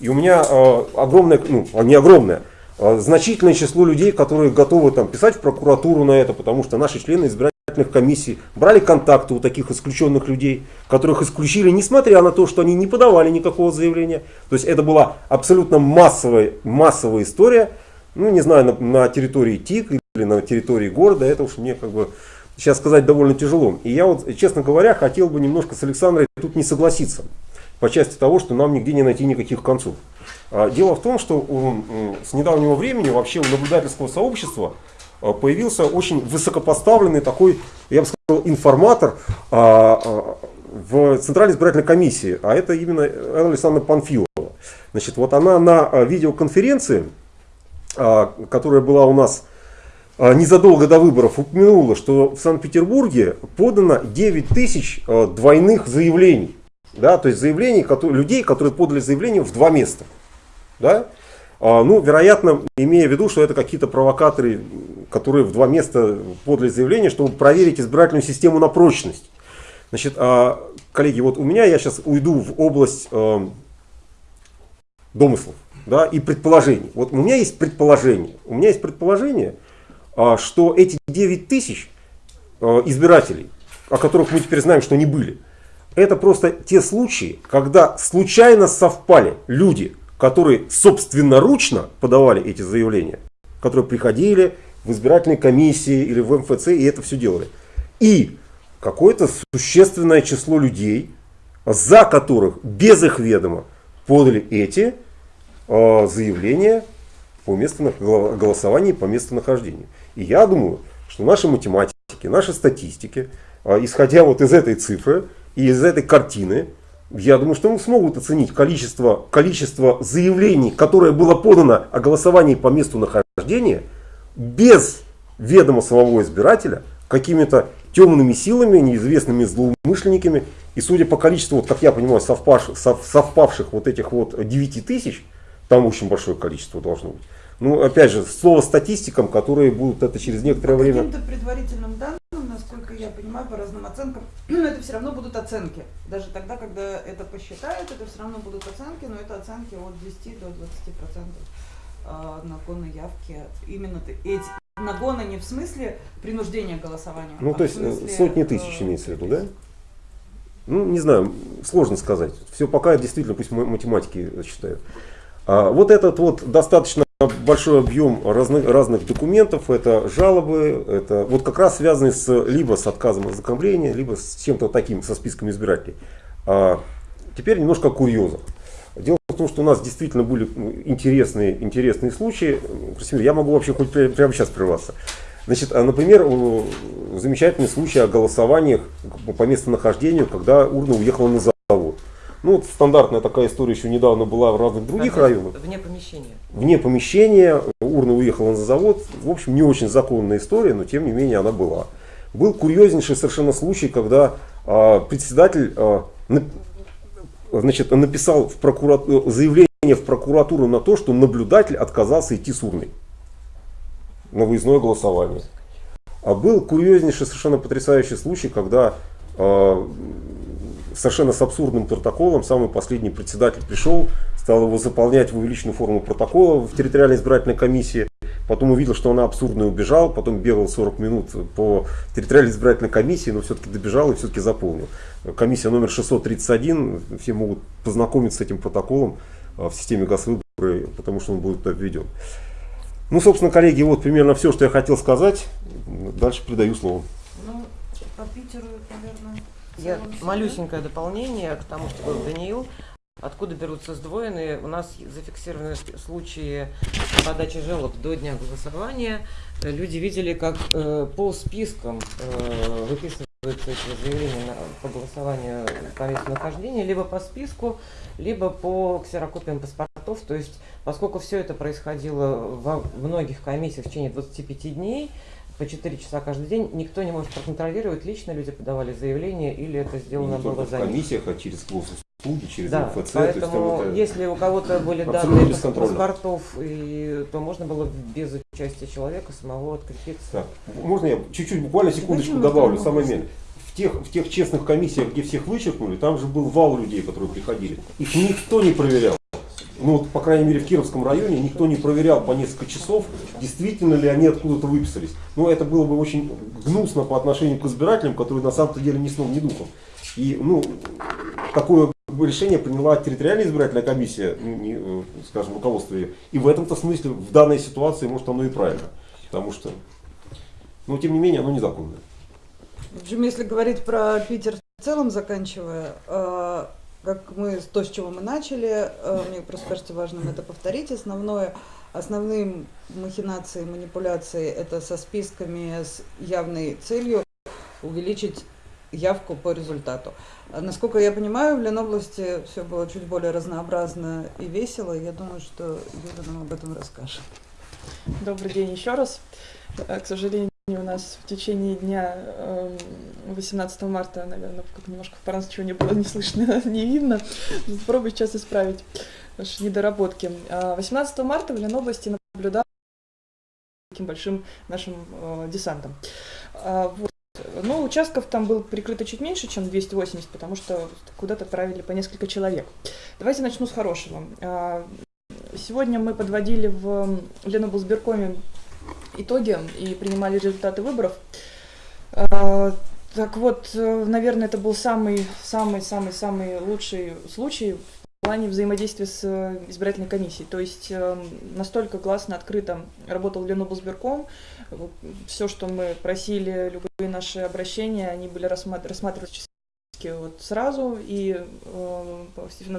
E: И у меня э, огромное, ну не огромное, а значительное число людей, которые готовы там, писать в прокуратуру на это, потому что наши члены избирательных комиссий брали контакты у таких исключенных людей, которых исключили, несмотря на то, что они не подавали никакого заявления. То есть это была абсолютно массовая, массовая история, ну не знаю, на, на территории ТИК или на территории города, это уж мне как бы сейчас сказать довольно тяжело. И я вот, честно говоря, хотел бы немножко с Александрой тут не согласиться по части того, что нам нигде не найти никаких концов. А, Дело в том, что с недавнего времени вообще у наблюдательского сообщества а, появился очень высокопоставленный такой, я бы сказал, информатор а, в Центральной избирательной комиссии, а это именно Элла Александровна Панфилова. Значит, вот она на видеоконференции, которая была у нас незадолго до выборов, упомянула, что в Санкт-Петербурге подано 9 тысяч а, двойных заявлений. Да, то есть заявлений, которые, людей, которые подали заявление в два места. Да? А, ну, вероятно, имея в виду, что это какие-то провокаторы, которые в два места подали заявление, чтобы проверить избирательную систему на прочность. Значит, а, коллеги, вот у меня, я сейчас уйду в область домыслов да, и предположений. Вот у меня есть предположение. У меня есть предположение, а, что эти 9 тысяч э, избирателей, о которых мы теперь знаем, что они были, это просто те случаи, когда случайно совпали люди, которые собственноручно подавали эти заявления, которые приходили в избирательные комиссии или в МФЦ и это все делали. И какое-то существенное число людей, за которых без их ведома подали эти э, заявления по месту голосования по местонахождению. И я думаю, что наши математики, наши статистики, э, исходя вот из этой цифры и из этой картины, я думаю, что мы смогут оценить количество, количество заявлений, которое было подано о голосовании по месту нахождения без ведома самого избирателя, какими-то темными силами, неизвестными злоумышленниками. И судя по количеству, вот, как я понимаю, совпавших, сов- совпавших вот этих вот 9 тысяч, там очень большое количество должно быть. Ну, опять же, слово статистикам, которые будут это через некоторое
F: По
E: время...
F: каким-то предварительным данным, насколько я понимаю, по разным оценкам, [CLEARS THROAT] это все равно будут оценки. Даже тогда, когда это посчитают, это все равно будут оценки, но это оценки от 10 до 20 процентов нагона явки. Именно эти нагона не в смысле принуждения к голосованию.
E: Ну,
F: а
E: то есть э, сотни
F: э,
E: тысяч имеется в виду, да? Ну, не знаю, сложно сказать. Все пока действительно пусть ма- математики считают. А, вот этот вот достаточно большой объем разных, разных документов, это жалобы, это вот как раз связанные с, либо с отказом от ознакомления, либо с чем-то таким, со списком избирателей. А, теперь немножко о курьезах. Дело в том, что у нас действительно были интересные, интересные случаи. Я могу вообще хоть пря- прямо сейчас прерваться. Значит, а, например, замечательный случай о голосованиях по местонахождению, когда урна уехала на завод. Ну, вот стандартная такая история еще недавно была в разных других
D: Вне-
E: районах.
D: Вне помещения.
E: Вне помещения, урна уехала на завод. В общем, не очень законная история, но тем не менее она была. Был курьезнейший совершенно случай, когда а, председатель а, на- значит, написал в прокурату- заявление в прокуратуру на то, что наблюдатель отказался идти с урной на выездное голосование. А был курьезнейший, совершенно потрясающий случай, когда э, совершенно с абсурдным протоколом. Самый последний председатель пришел, стал его заполнять в увеличенную форму протокола в территориальной избирательной комиссии. Потом увидел, что она абсурдная, убежал, потом бегал 40 минут по территориальной избирательной комиссии, но все-таки добежал и все-таки заполнил. Комиссия номер 631, все могут познакомиться с этим протоколом а, в системе Госвыборы, потому что он будет туда введен. Ну, собственно, коллеги, вот примерно все, что я хотел сказать. Дальше передаю слово.
D: Ну, по Питеру, наверное, я малюсенькое дополнение к тому, что был Даниил. Откуда берутся сдвоенные? У нас зафиксированы случаи подачи жалоб до дня голосования. Люди видели, как э, по спискам э, выписываются эти заявления на- по голосованию по месту нахождения, либо по списку, либо по ксерокопиям паспортов. То есть, поскольку все это происходило во многих комиссиях в течение 25 дней, по 4 часа каждый день, никто не может проконтролировать, лично люди подавали заявление или это сделано
E: не
D: было
E: в
D: за них.
E: комиссиях, а через госуслуги, через
D: Да,
E: МФЦ. то есть
D: поэтому
E: это-
D: если у кого-то были данные паспортов, и, то можно было без участия человека самого открепиться.
E: Так, можно я чуть-чуть, буквально секундочку
F: Давайте
E: добавлю, момент. В тех, в тех честных комиссиях, где всех вычеркнули, там же был вал людей, которые приходили. Их никто не проверял. Ну, вот, по крайней мере, в Кировском районе никто не проверял по несколько часов, действительно ли они откуда-то выписались. Ну, это было бы очень гнусно по отношению к избирателям, которые на самом-то деле ни сном, ни духом. И, ну, такое решение приняла территориальная избирательная комиссия, ну, не, э, скажем, руководство ее. И в этом-то смысле, в данной ситуации, может, оно и правильно. Потому что, но тем не менее, оно незаконное.
B: В общем, если говорить про Питер в целом, заканчивая, э, как мы, то, с чего мы начали, э, мне просто кажется важным это повторить. Основное, основные махинации, манипуляции это со списками с явной целью увеличить явку по результату. А Насколько я понимаю, в Ленобласти все было чуть более разнообразно и весело. Я думаю, что Юля нам об этом расскажет.
C: Добрый день еще раз. Э, К сожалению, у нас в течение дня эм, 18 марта, наверное, как немножко в паранс ничего не было не слышно, [LAUGHS] не видно. Попробую сейчас исправить наши недоработки. А 18 марта в Ленобласти наблюдал таким большим нашим э, десантом. А, вот. Ну, участков там было прикрыто чуть меньше, чем 280, потому что куда-то отправили по несколько человек. Давайте начну с хорошего. А, Сегодня мы подводили в Леноблсберкоме итоги и принимали результаты выборов. А, Так вот, э, наверное, это был самый, самый, самый, самый лучший случай в плане взаимодействия с э, избирательной комиссией. То есть э, настолько гласно, открыто работал Леноблсберком. Все, что мы просили, любые наши обращения, они были рассмат- вот сразу и э,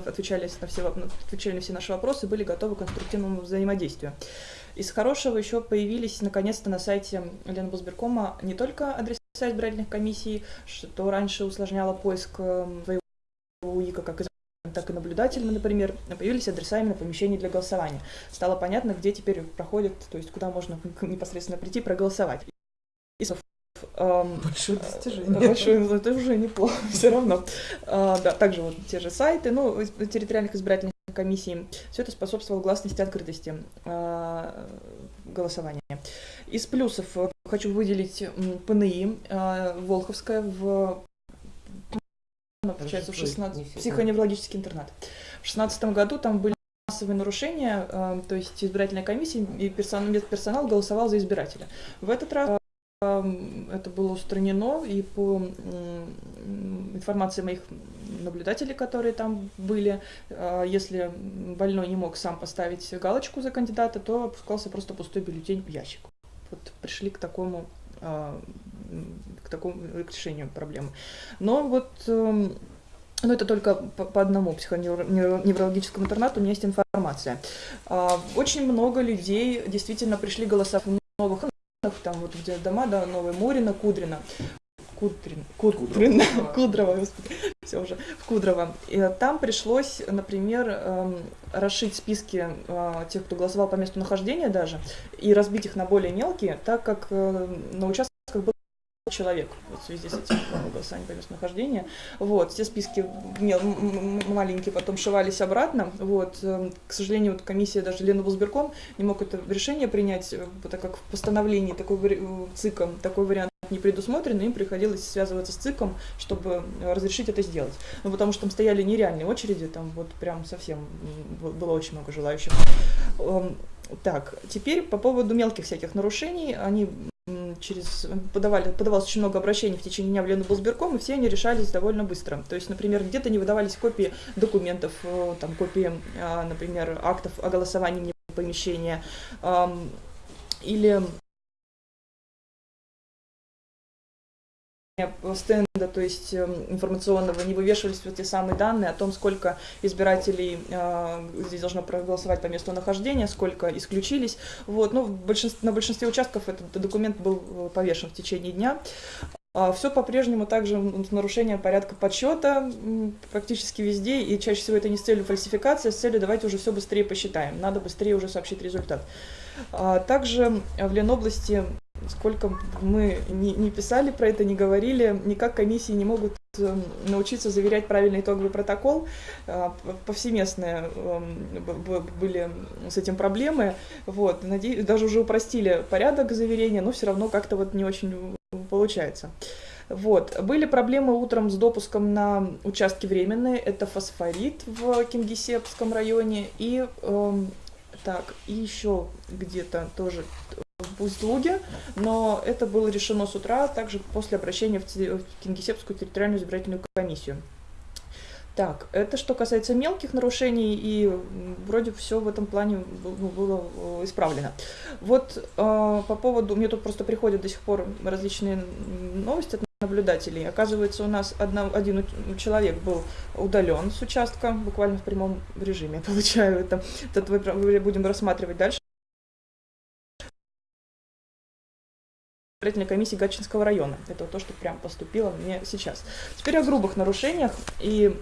C: отвечали на, все, отвечали на все наши вопросы, были готовы к конструктивному взаимодействию. Из хорошего еще появились наконец-то на сайте Ленбусберкома не только адреса избирательных комиссий, что раньше усложняло поиск э, твоего УИКа как избирателя, так и наблюдателя, например, появились адреса именно помещений для голосования. Стало понятно, где теперь проходит, то есть куда можно непосредственно прийти проголосовать. И,
B: Большое достижение.
C: Большое, но это уже неплохо, [LAUGHS] все равно. А, да, также вот те же сайты, ну, из- территориальных избирательных комиссий. Все это способствовало гласности и открытости а, голосования. Из плюсов э, хочу выделить ПНИ а, Волховская в ну, получается, в
D: Что это
C: 16
D: несет?
C: психоневрологический интернат. В 16 году там были массовые нарушения, э, то есть избирательная комиссия и персон- медперсонал голосовал за избирателя. В этот раз Эм, это было устранено, и по информации моих наблюдателей, которые там были, э, если больной не мог сам поставить галочку за кандидата, то опускался просто пустой бюллетень в ящик. Вот пришли к такому э, к такому решению проблемы. Но вот эм, ну, это только по, одному психоневрологическому интернату у меня есть информация. А, Очень много людей действительно пришли голосовать новых там вот где дома, да, Новая Морина, Кудрина. Кудрин, Кудрин, Кудрово, господи, все уже, в Кудрово. И там пришлось, например, эм, расшить списки э, тех, кто голосовал по месту нахождения даже, и разбить их на более мелкие, так как э, на участках был человек вот в связи с этим э, голосованием по месту нахождения. Вот, все списки маленькие потом шивались обратно. Вот, эм, к сожалению, вот комиссия даже Леноблсберком не мог это решение принять, э, так как в постановлении такой э, ЦИКом такой вариант не предусмотрено, им приходилось связываться с ЦИКом, чтобы э, разрешить это сделать. Ну, потому что там стояли нереальные очереди, там вот прям совсем было очень много желающих. Эм, Так, теперь по поводу мелких всяких нарушений. Они через подавали, подавалось очень много обращений в течение дня в Леноблсберком, и все они решались довольно быстро. То есть, например, где-то не выдавались копии документов, э, там, копии, а, например, актов о голосовании вне помещения, или стенда, то есть эм, информационного, не вывешивались вот те самые данные о том, сколько избирателей э, здесь должно проголосовать по месту нахождения, сколько исключились. Вот. Ну, большинстве, на большинстве участков этот документ был э, повешен в течение дня. Все по-прежнему также нарушением порядка подсчета практически везде, и чаще всего это не с целью фальсификации, а с целью давайте уже все быстрее посчитаем, надо быстрее уже сообщить результат. А Также в Ленобласти, сколько мы не, писали про это, не говорили, никак комиссии не могут эм, научиться заверять правильный итоговый протокол. А, Повсеместные эм, были с этим проблемы. Вот. Даже уже упростили порядок заверения, но все равно как-то вот не очень получается. Вот. Были проблемы утром с допуском на участки временные. Это фосфорит в Кингисеппском районе и эм, так, и еще где-то тоже в Узлуге, но это было решено с утра, также после обращения в Кингисеппскую территориальную избирательную комиссию. Так, это что касается мелких нарушений, и вроде все в этом плане ну, было э, исправлено. Вот э, по поводу, мне тут просто приходят до сих пор различные новости наблюдателей. Оказывается, у нас одна- один человек был удален с участка, буквально в прямом режиме, [LAUGHS] получаю это. Это мы будем рассматривать дальше. избирательной комиссии Гатчинского района. Это то, что прям поступило мне сейчас. Теперь о грубых нарушениях, и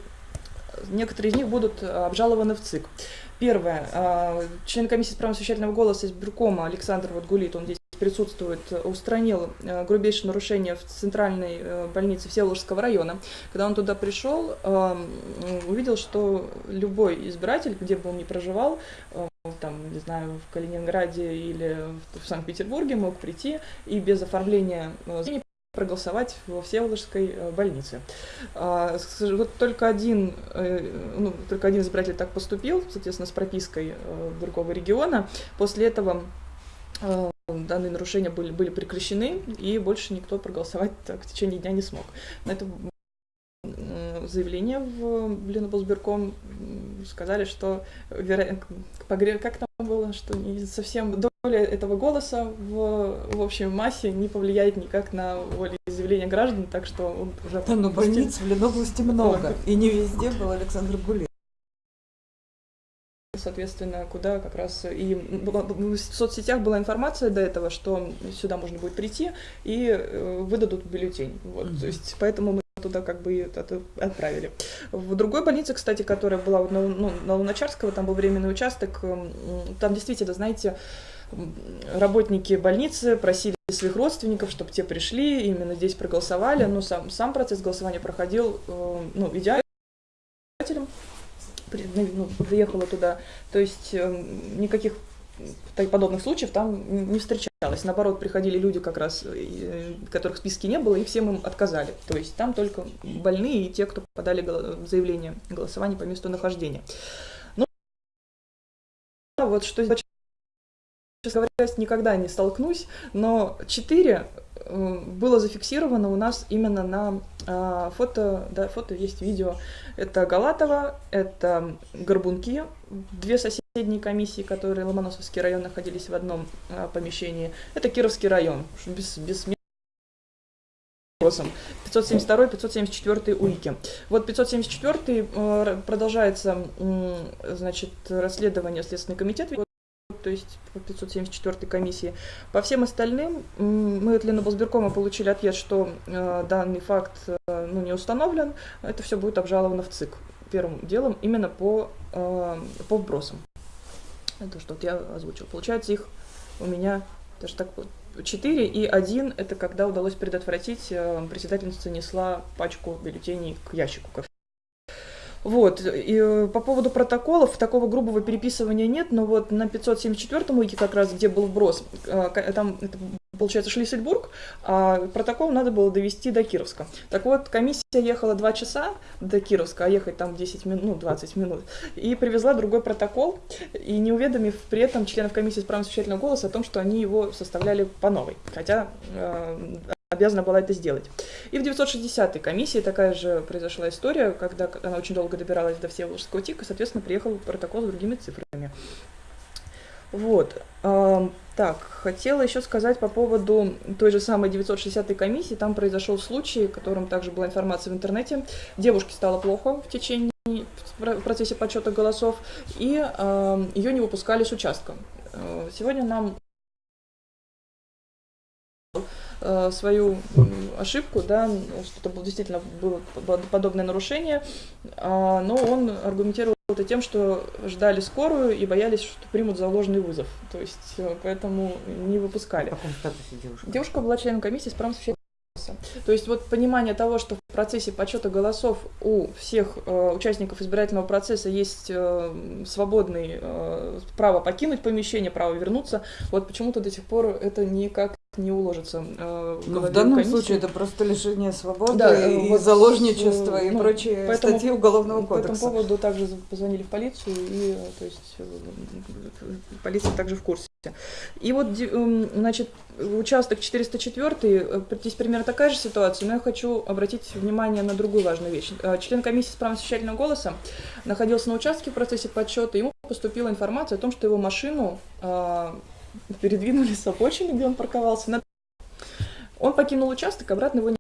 C: некоторые из них будут э, обжалованы в ЦИК. Первое. э, Член комиссии с правом совещательного голоса из Биркома Александр вот Гулит, он здесь присутствует, устранил э, грубейшее нарушение в центральной э, больнице Всеволожского района. Когда он туда пришел, э, м, увидел, что любой избиратель, где бы он ни проживал, э, там, не знаю, в Калининграде или в Санкт-Петербурге мог прийти и без оформления проголосовать во Всеволожской больнице. А, Вот только один, ну, только один избиратель так поступил, соответственно, с пропиской другого региона. После этого данные нарушения были, были прекращены, и больше никто проголосовать так в течение дня не смог. На это заявление в Леноблсберком м, сказали, что веро- погре- как там было, что не совсем доля этого голоса в, в общей массе не повлияет никак на волеизъявление граждан, так что он уже
F: Да, но больниц в Ленобласти много. И не везде был Александр Гулин.
C: Соответственно, куда как раз и в соцсетях была информация до этого, что сюда можно будет прийти и э, выдадут бюллетень. Вот,
F: Мгм.
C: то есть, поэтому мы туда как бы это отправили. В другой больнице, кстати, которая была на, ну, на Луначарского, там был временный участок, там действительно, знаете, работники больницы просили своих родственников, чтобы те пришли, именно здесь проголосовали, но сам, сам процесс голосования проходил э, ну, идеально ну, приехала туда. То есть э, никаких подобных случаев там не встречалось. Наоборот, приходили люди, как раз, э, которых в списке не было, и всем им отказали. То есть там только больные и те, кто подали заявление о голосовании по месту нахождения. Ну, вот что честно говоря, никогда не столкнусь, но 4 было зафиксировано у нас именно на а, фото, да, фото есть видео. Это Галатова, это Горбунки, две соседние комиссии, которые Ломоносовский район находились в одном а, помещении. Это Кировский район, без, без вопросом. 572 574 УИКи. Вот 574 э, продолжается значит, расследование Следственный комитет то есть по 574 комиссии. По всем остальным мы от Леноблсберкома получили ответ, что э, данный факт э, ну, не установлен. Это все будет обжаловано в ЦИК первым делом именно по, э, по вбросам. Это что вот я озвучил. Получается их у меня даже так вот 4 и 1 это когда удалось предотвратить, э, председательница несла пачку бюллетеней к ящику, ко вот, и э, по поводу протоколов, такого грубого переписывания нет, но вот на 574 уике как раз, где был вброс, э, ка- там это получается, Шлиссельбург, а протокол надо было довести до Кировска. Так вот, комиссия ехала 2 часа до Кировска, а ехать там 10 минут, ну, 20 минут, и привезла другой протокол, и не уведомив при этом членов комиссии с правом совещательного голоса о том, что они его составляли по новой, хотя э, обязана была это сделать. И в 960-й комиссии такая же произошла история, когда она очень долго добиралась до Всеволожского ТИКа, соответственно, приехал протокол с другими цифрами. Вот. Так, хотела еще сказать по поводу той же самой 960-й комиссии. Там произошел случай, о котором также была информация в интернете. Девушке стало плохо в течение в про- в процессе подсчета голосов, и ее не выпускали с участка. Э, Сегодня нам э, свою м, ошибку, да, что это было, действительно было по- подобное нарушение, а, но он аргументировал это тем, что ждали скорую и боялись, что примут за ложный вызов. То есть, э, поэтому не
D: В
C: выпускали.
D: каком статусе девушка?
C: Девушка была членом комиссии с правом. То есть вот понимание того, что в процессе подсчета голосов у всех э, участников избирательного процесса есть э, свободный э, право покинуть помещение, право вернуться, вот почему-то до сих пор это никак не уложится. э,
F: Ну, в данном
C: комиссии.
F: случае это просто лишение свободы
C: Да, э,
F: и
C: вот,
F: заложничество и
C: ну,
F: прочие
C: поэтому-
F: статьи Уголовного
C: По этому
F: кодекса.
C: поводу также позвонили в полицию, и э, то есть э, полиция также в курсе. И вот, ди- м, значит, участок 404, э, здесь примерно такая же ситуация, но я хочу обратить внимание на другую важную вещь. Э, Член комиссии с правом совещательного голоса находился на участке в процессе подсчета, ему поступила информация о том, что его машину а, передвинули с обочины, где он парковался. на- Он покинул участок, обратно его не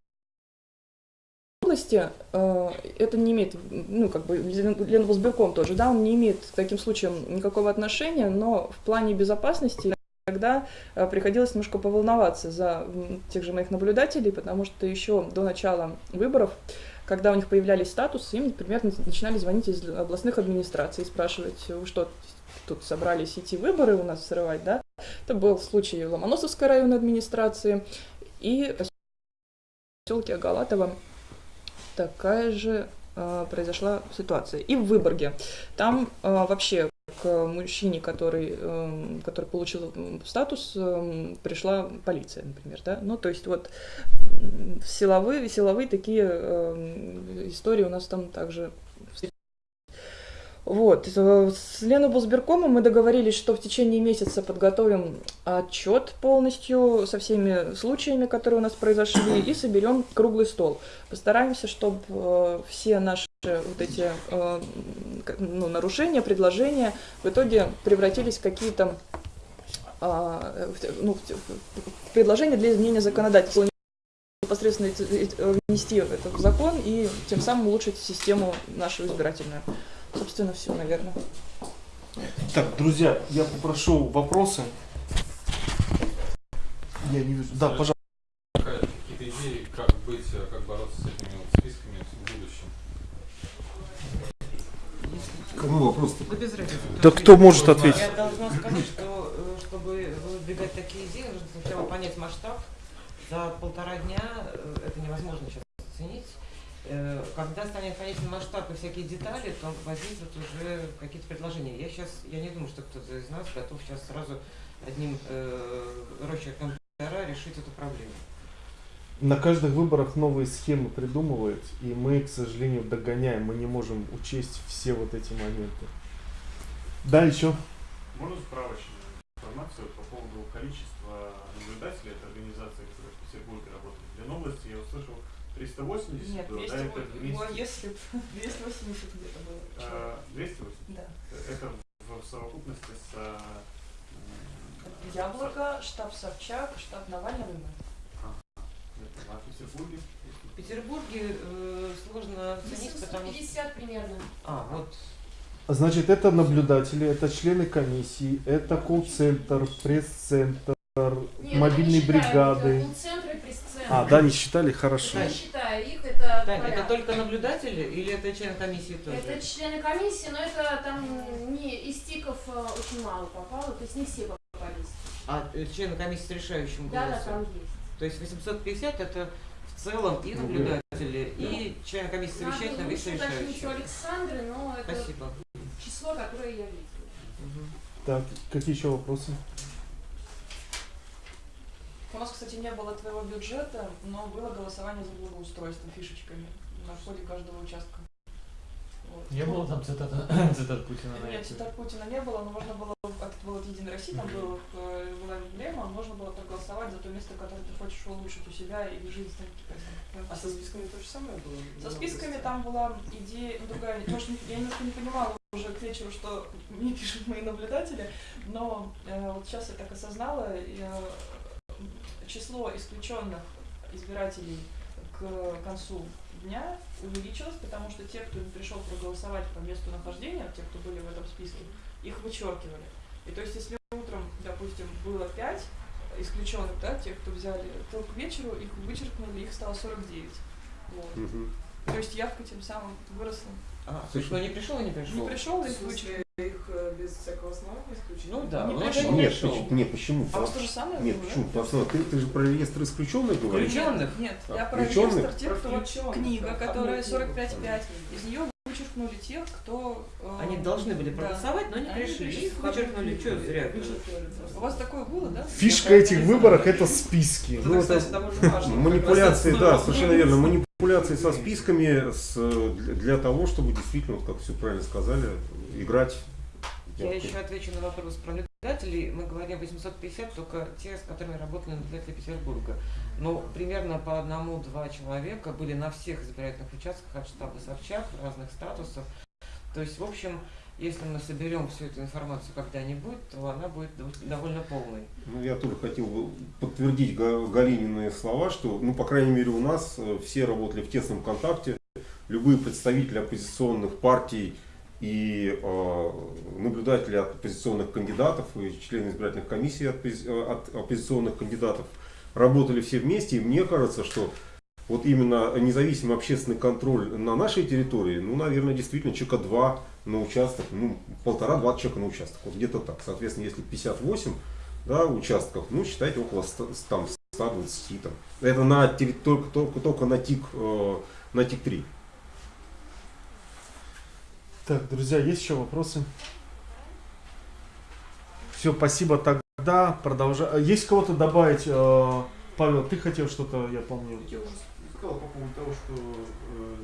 C: области э, это не имеет, ну, как бы, Лен- Ленвосбирком тоже, да, он не имеет к таким случаям никакого отношения, но в плане безопасности Тогда э, приходилось немножко поволноваться за тех же моих наблюдателей, потому что еще до начала выборов, когда у них появлялись статусы, им, например, на- начинали звонить из областных администраций и спрашивать, вы что, тут собрались идти выборы у нас срывать, да? Это был случай Ломоносовской районной администрации и в поселке Агалатово такая же э, произошла ситуация. И в Выборге. Там э, вообще к мужчине, который, эм, который получил м, статус, эм, пришла полиция, например, да. Ну, то есть вот силовые, силовые такие эм, истории у нас там также вот. э, С Леной Бусберкомом мы договорились, что в течение месяца подготовим отчет полностью со всеми случаями, которые у нас произошли, и соберем круглый стол. Постараемся, чтобы все наши вот эти э, ну, нарушения, предложения в итоге превратились в какие-то ну, предложения для изменения законодательства непосредственно внести это в закон и тем самым улучшить систему нашу избирательную. Собственно, все, наверное.
A: Так, друзья, я попрошу вопросы. Я не вижу. Да, пожалуйста.
G: Какие-то идеи, как быть, э, как бороться с этими вот списками в будущем?
E: Кому вопрос-то?
D: Да без разницы.
A: Да кто может ответить?
D: Я должна сказать, что э, чтобы выдвигать такие идеи, нужно сначала понять масштаб. За полтора дня э, это невозможно сейчас оценить. Э, Когда станет понятен масштаб и всякие детали, то возникнут уже какие-то предложения. Я сейчас, я не думаю, что кто-то из нас готов сейчас сразу одним э, росчерком пера решить эту проблему.
A: На каждых выборах новые схемы придумывают, и мы, к сожалению, догоняем. Мы не можем учесть все вот эти моменты. Да, еще.
H: Можно справочную информацию по поводу количества наблюдателей от организации, которые в Петербурге работают. В Ленобласти я услышал 380,
C: Нет,
H: было, да, это вместе.
C: если 280 где-то было.
H: э, 280?
C: Да.
H: Это в совокупности с... м,
C: Яблоко, штаб Собчак, штаб Навального.
H: это, А в Петербурге?
D: В Петербурге э, сложно оценить, потому что...
I: 850 примерно.
D: А, вот
A: Значит, это наблюдатели, это члены комиссии, это колл-центр, пресс-центр, мобильные бригады.
I: пресс-центры.
A: А, да, не считали? Хорошо.
I: Не считая их, это
D: Тань, это только наблюдатели или это член комиссии тоже?
I: Это члены комиссии, но это там не из тиков э, очень мало попало, то есть не все попались.
D: А э, члены комиссии с решающим
I: Да, да,
D: голосом?
I: там есть.
D: То есть 850 это в целом и наблюдатели, и члены комиссии совещательного, и совещающего.
I: Александры, но это
D: Спасибо.
I: число, которое я видела.
D: Мгм.
A: Так, какие еще вопросы?
C: У нас, и не было твоего бюджета, но было голосование за благоустройство фишечками на входе каждого участка. Вот.
J: Не было там цитата, [COUGHS] цитат Путина на
C: Нет,
J: эти?
C: цитат Путина не было, но можно было, как это было от Единой России, там был, э, была эмблема, можно было проголосовать за то место, которое ты хочешь улучшить у себя и жизнь станет прекрасной.
A: А со списками то же самое было?
C: Со списками там была идея ну, другая. Может, не- я немножко не понимала уже к вечеру, что мне [LAUGHS] пишут мои наблюдатели, но э, вот сейчас я так осознала, и, э, число исключенных избирателей к концу дня увеличилось, потому что те, кто не пришел проголосовать по месту нахождения, те, кто были в этом списке, их вычеркивали. И то есть, если утром, допустим, было 5 исключенных, да, тех, кто взяли, то к вечеру их вычеркнули, их стало 49. Вот.
E: Мгм.
C: То есть явка тем самым выросла.
D: А,
E: Слушай,
D: кто не пришел и не пришел?
C: Не пришел,
A: смысле,
C: вычеркнули.
A: их э, без всякого основания исключили?
D: Ну да,
C: Не
D: ну
C: пришел.
E: Нет,
D: пришел.
E: почему- нет, почему?
C: А у вас то же самое
E: Нет,
C: было, да?
E: почему? Потому что ты, ты же про реестр исключенных говоришь?
D: Включенных?
C: Нет,
E: А,
C: я про
E: включенных?
C: реестр тех, кто
A: включенных,
C: книга,
A: да.
C: которая
A: Одну
C: 45.5, из нее вычеркнули тех, кто... э,
D: Они должны были
C: да.
D: проголосовать, но не
C: Они
D: пришли.
C: пришли.
D: Их вычеркнули, что зря.
C: У вас такое было, да?
A: Фишка этих выборов это списки.
E: Ну, это манипуляции, да, совершенно верно. Манипуляции со списками с, э, для, для того, чтобы действительно, вот как все правильно сказали, играть.
D: Я еще отвечу на вопрос про наблюдателей. Мы говорим 850, только те, с которыми работали наблюдатели Петербурга. Но примерно по одному-два человека были на всех избирательных участках от штаба Собчак разных статусов. То есть, в общем, если мы соберем всю эту информацию когда-нибудь, то она будет дов- довольно полной.
E: Ну, я тоже хотел бы подтвердить Га- Галинины слова, что, ну, по крайней мере, у нас э, все работали в тесном контакте. Любые представители оппозиционных партий и э, наблюдатели от оппозиционных кандидатов и члены избирательных комиссий от, э, от оппозиционных кандидатов работали все вместе. И мне кажется, что вот именно независимый общественный контроль на нашей территории, ну, наверное, действительно человека два на участок, ну, полтора-два человека на участок. Вот где-то так. Соответственно, если 58 да, участков, ну, считайте, около 100, там, 120. Там. Это на, только, только, только на ТИК, э, на ТИК-3.
A: Так, друзья, есть еще вопросы? Все, спасибо. Тогда продолжаем. Есть кого-то добавить? э, Павел, ты хотел что-то, я помню.
H: Я уже сказал по поводу того, что э,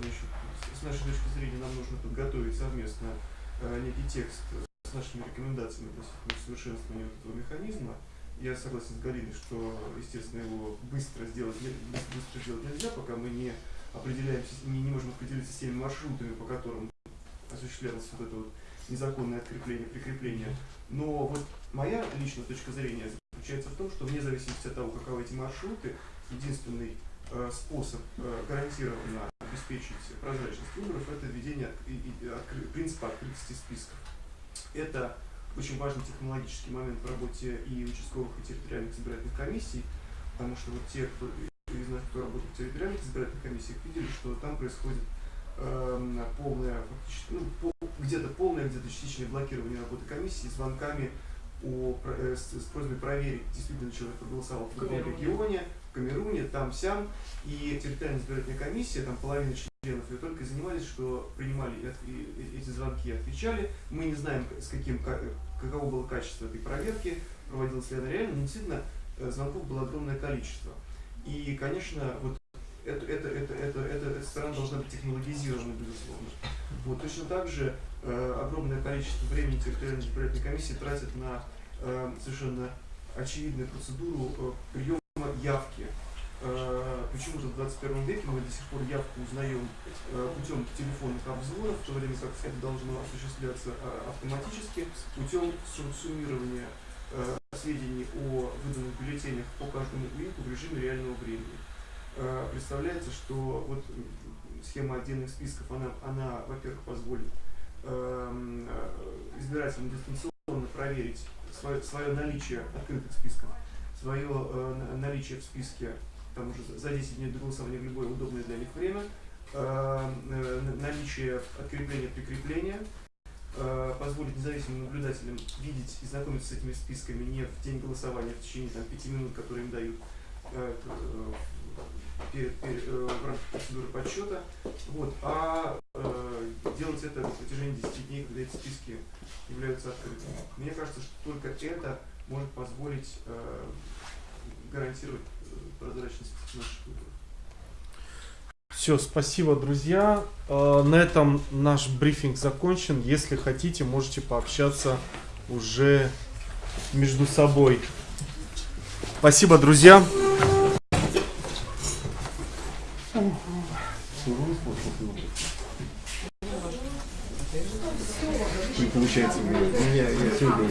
H: с нашей точки зрения нам нужно подготовить совместно э, некий текст с нашими рекомендациями относительно совершенствования этого механизма. Я согласен с Галиной, что, естественно, его быстро сделать, не- быс- быстро сделать нельзя, пока мы не определяемся, не, не можем определиться с теми маршрутами, по которым осуществлялось вот это вот незаконное открепление, прикрепление. Но вот моя личная точка зрения заключается в том, что вне зависимости от того, каковы эти маршруты, единственный способ э, гарантированно обеспечить прозрачность выборов это введение принципа открытости списков. Это очень важный технологический момент в работе и участковых, и территориальных избирательных комиссий, потому что вот те, кто из нас, кто работает в территориальных избирательных комиссиях, видели, что там происходит эм, полное, фактически, ну, пол- где-то полное, где-то частичное блокирование работы комиссии звонками о, э, с, с просьбой проверить, действительно человек проголосовал в другом
C: Камеруне.
H: регионе, Камеруне, там, сям, и территориальная избирательная комиссия, там половина членов ее только занимались, что принимали эти звонки и отвечали. Мы не знаем, с каким, ка- каково было качество этой проверки, проводилась ли она реально, но действительно э, звонков было огромное количество. И, конечно, вот это, это, это, это, это, эта сторона должна быть технологизирована, безусловно. Вот, точно так же э, огромное количество времени территориальной избирательной комиссии тратят на э, совершенно очевидную процедуру э, приема явки. Э, почему-то в 21 веке мы до сих пор явку узнаем э, путем телефонных обзвонов, в то время как это должно осуществляться э, автоматически путем су- суммирования сведений о выданных бюллетенях по каждому УИКу в режиме реального времени. Представляется, что вот схема отдельных списков, она, она во-первых, позволит эм, избирателям дистанционно проверить свое, свое наличие открытых списков, свое э, на- наличие в списке там уже за- за 10 дней до голосования в любое удобное для них время, э, на- наличие открепления, прикрепления, э, позволит независимым наблюдателям видеть и знакомиться с этими списками не в день голосования, а в течение там, 5 минут, которые им дают э, перед- перед, в рамках процедуры подсчета, вот, а делать это на протяжении 10 дней, когда эти списки являются открытыми. Мне кажется, что только это может позволить э, гарантировать прозрачность наших выборов.
A: Все, спасибо, друзья. Э, На этом наш брифинг закончен. Если хотите, можете пообщаться уже между собой. Спасибо, друзья.
E: Получается, у меня, сегодня.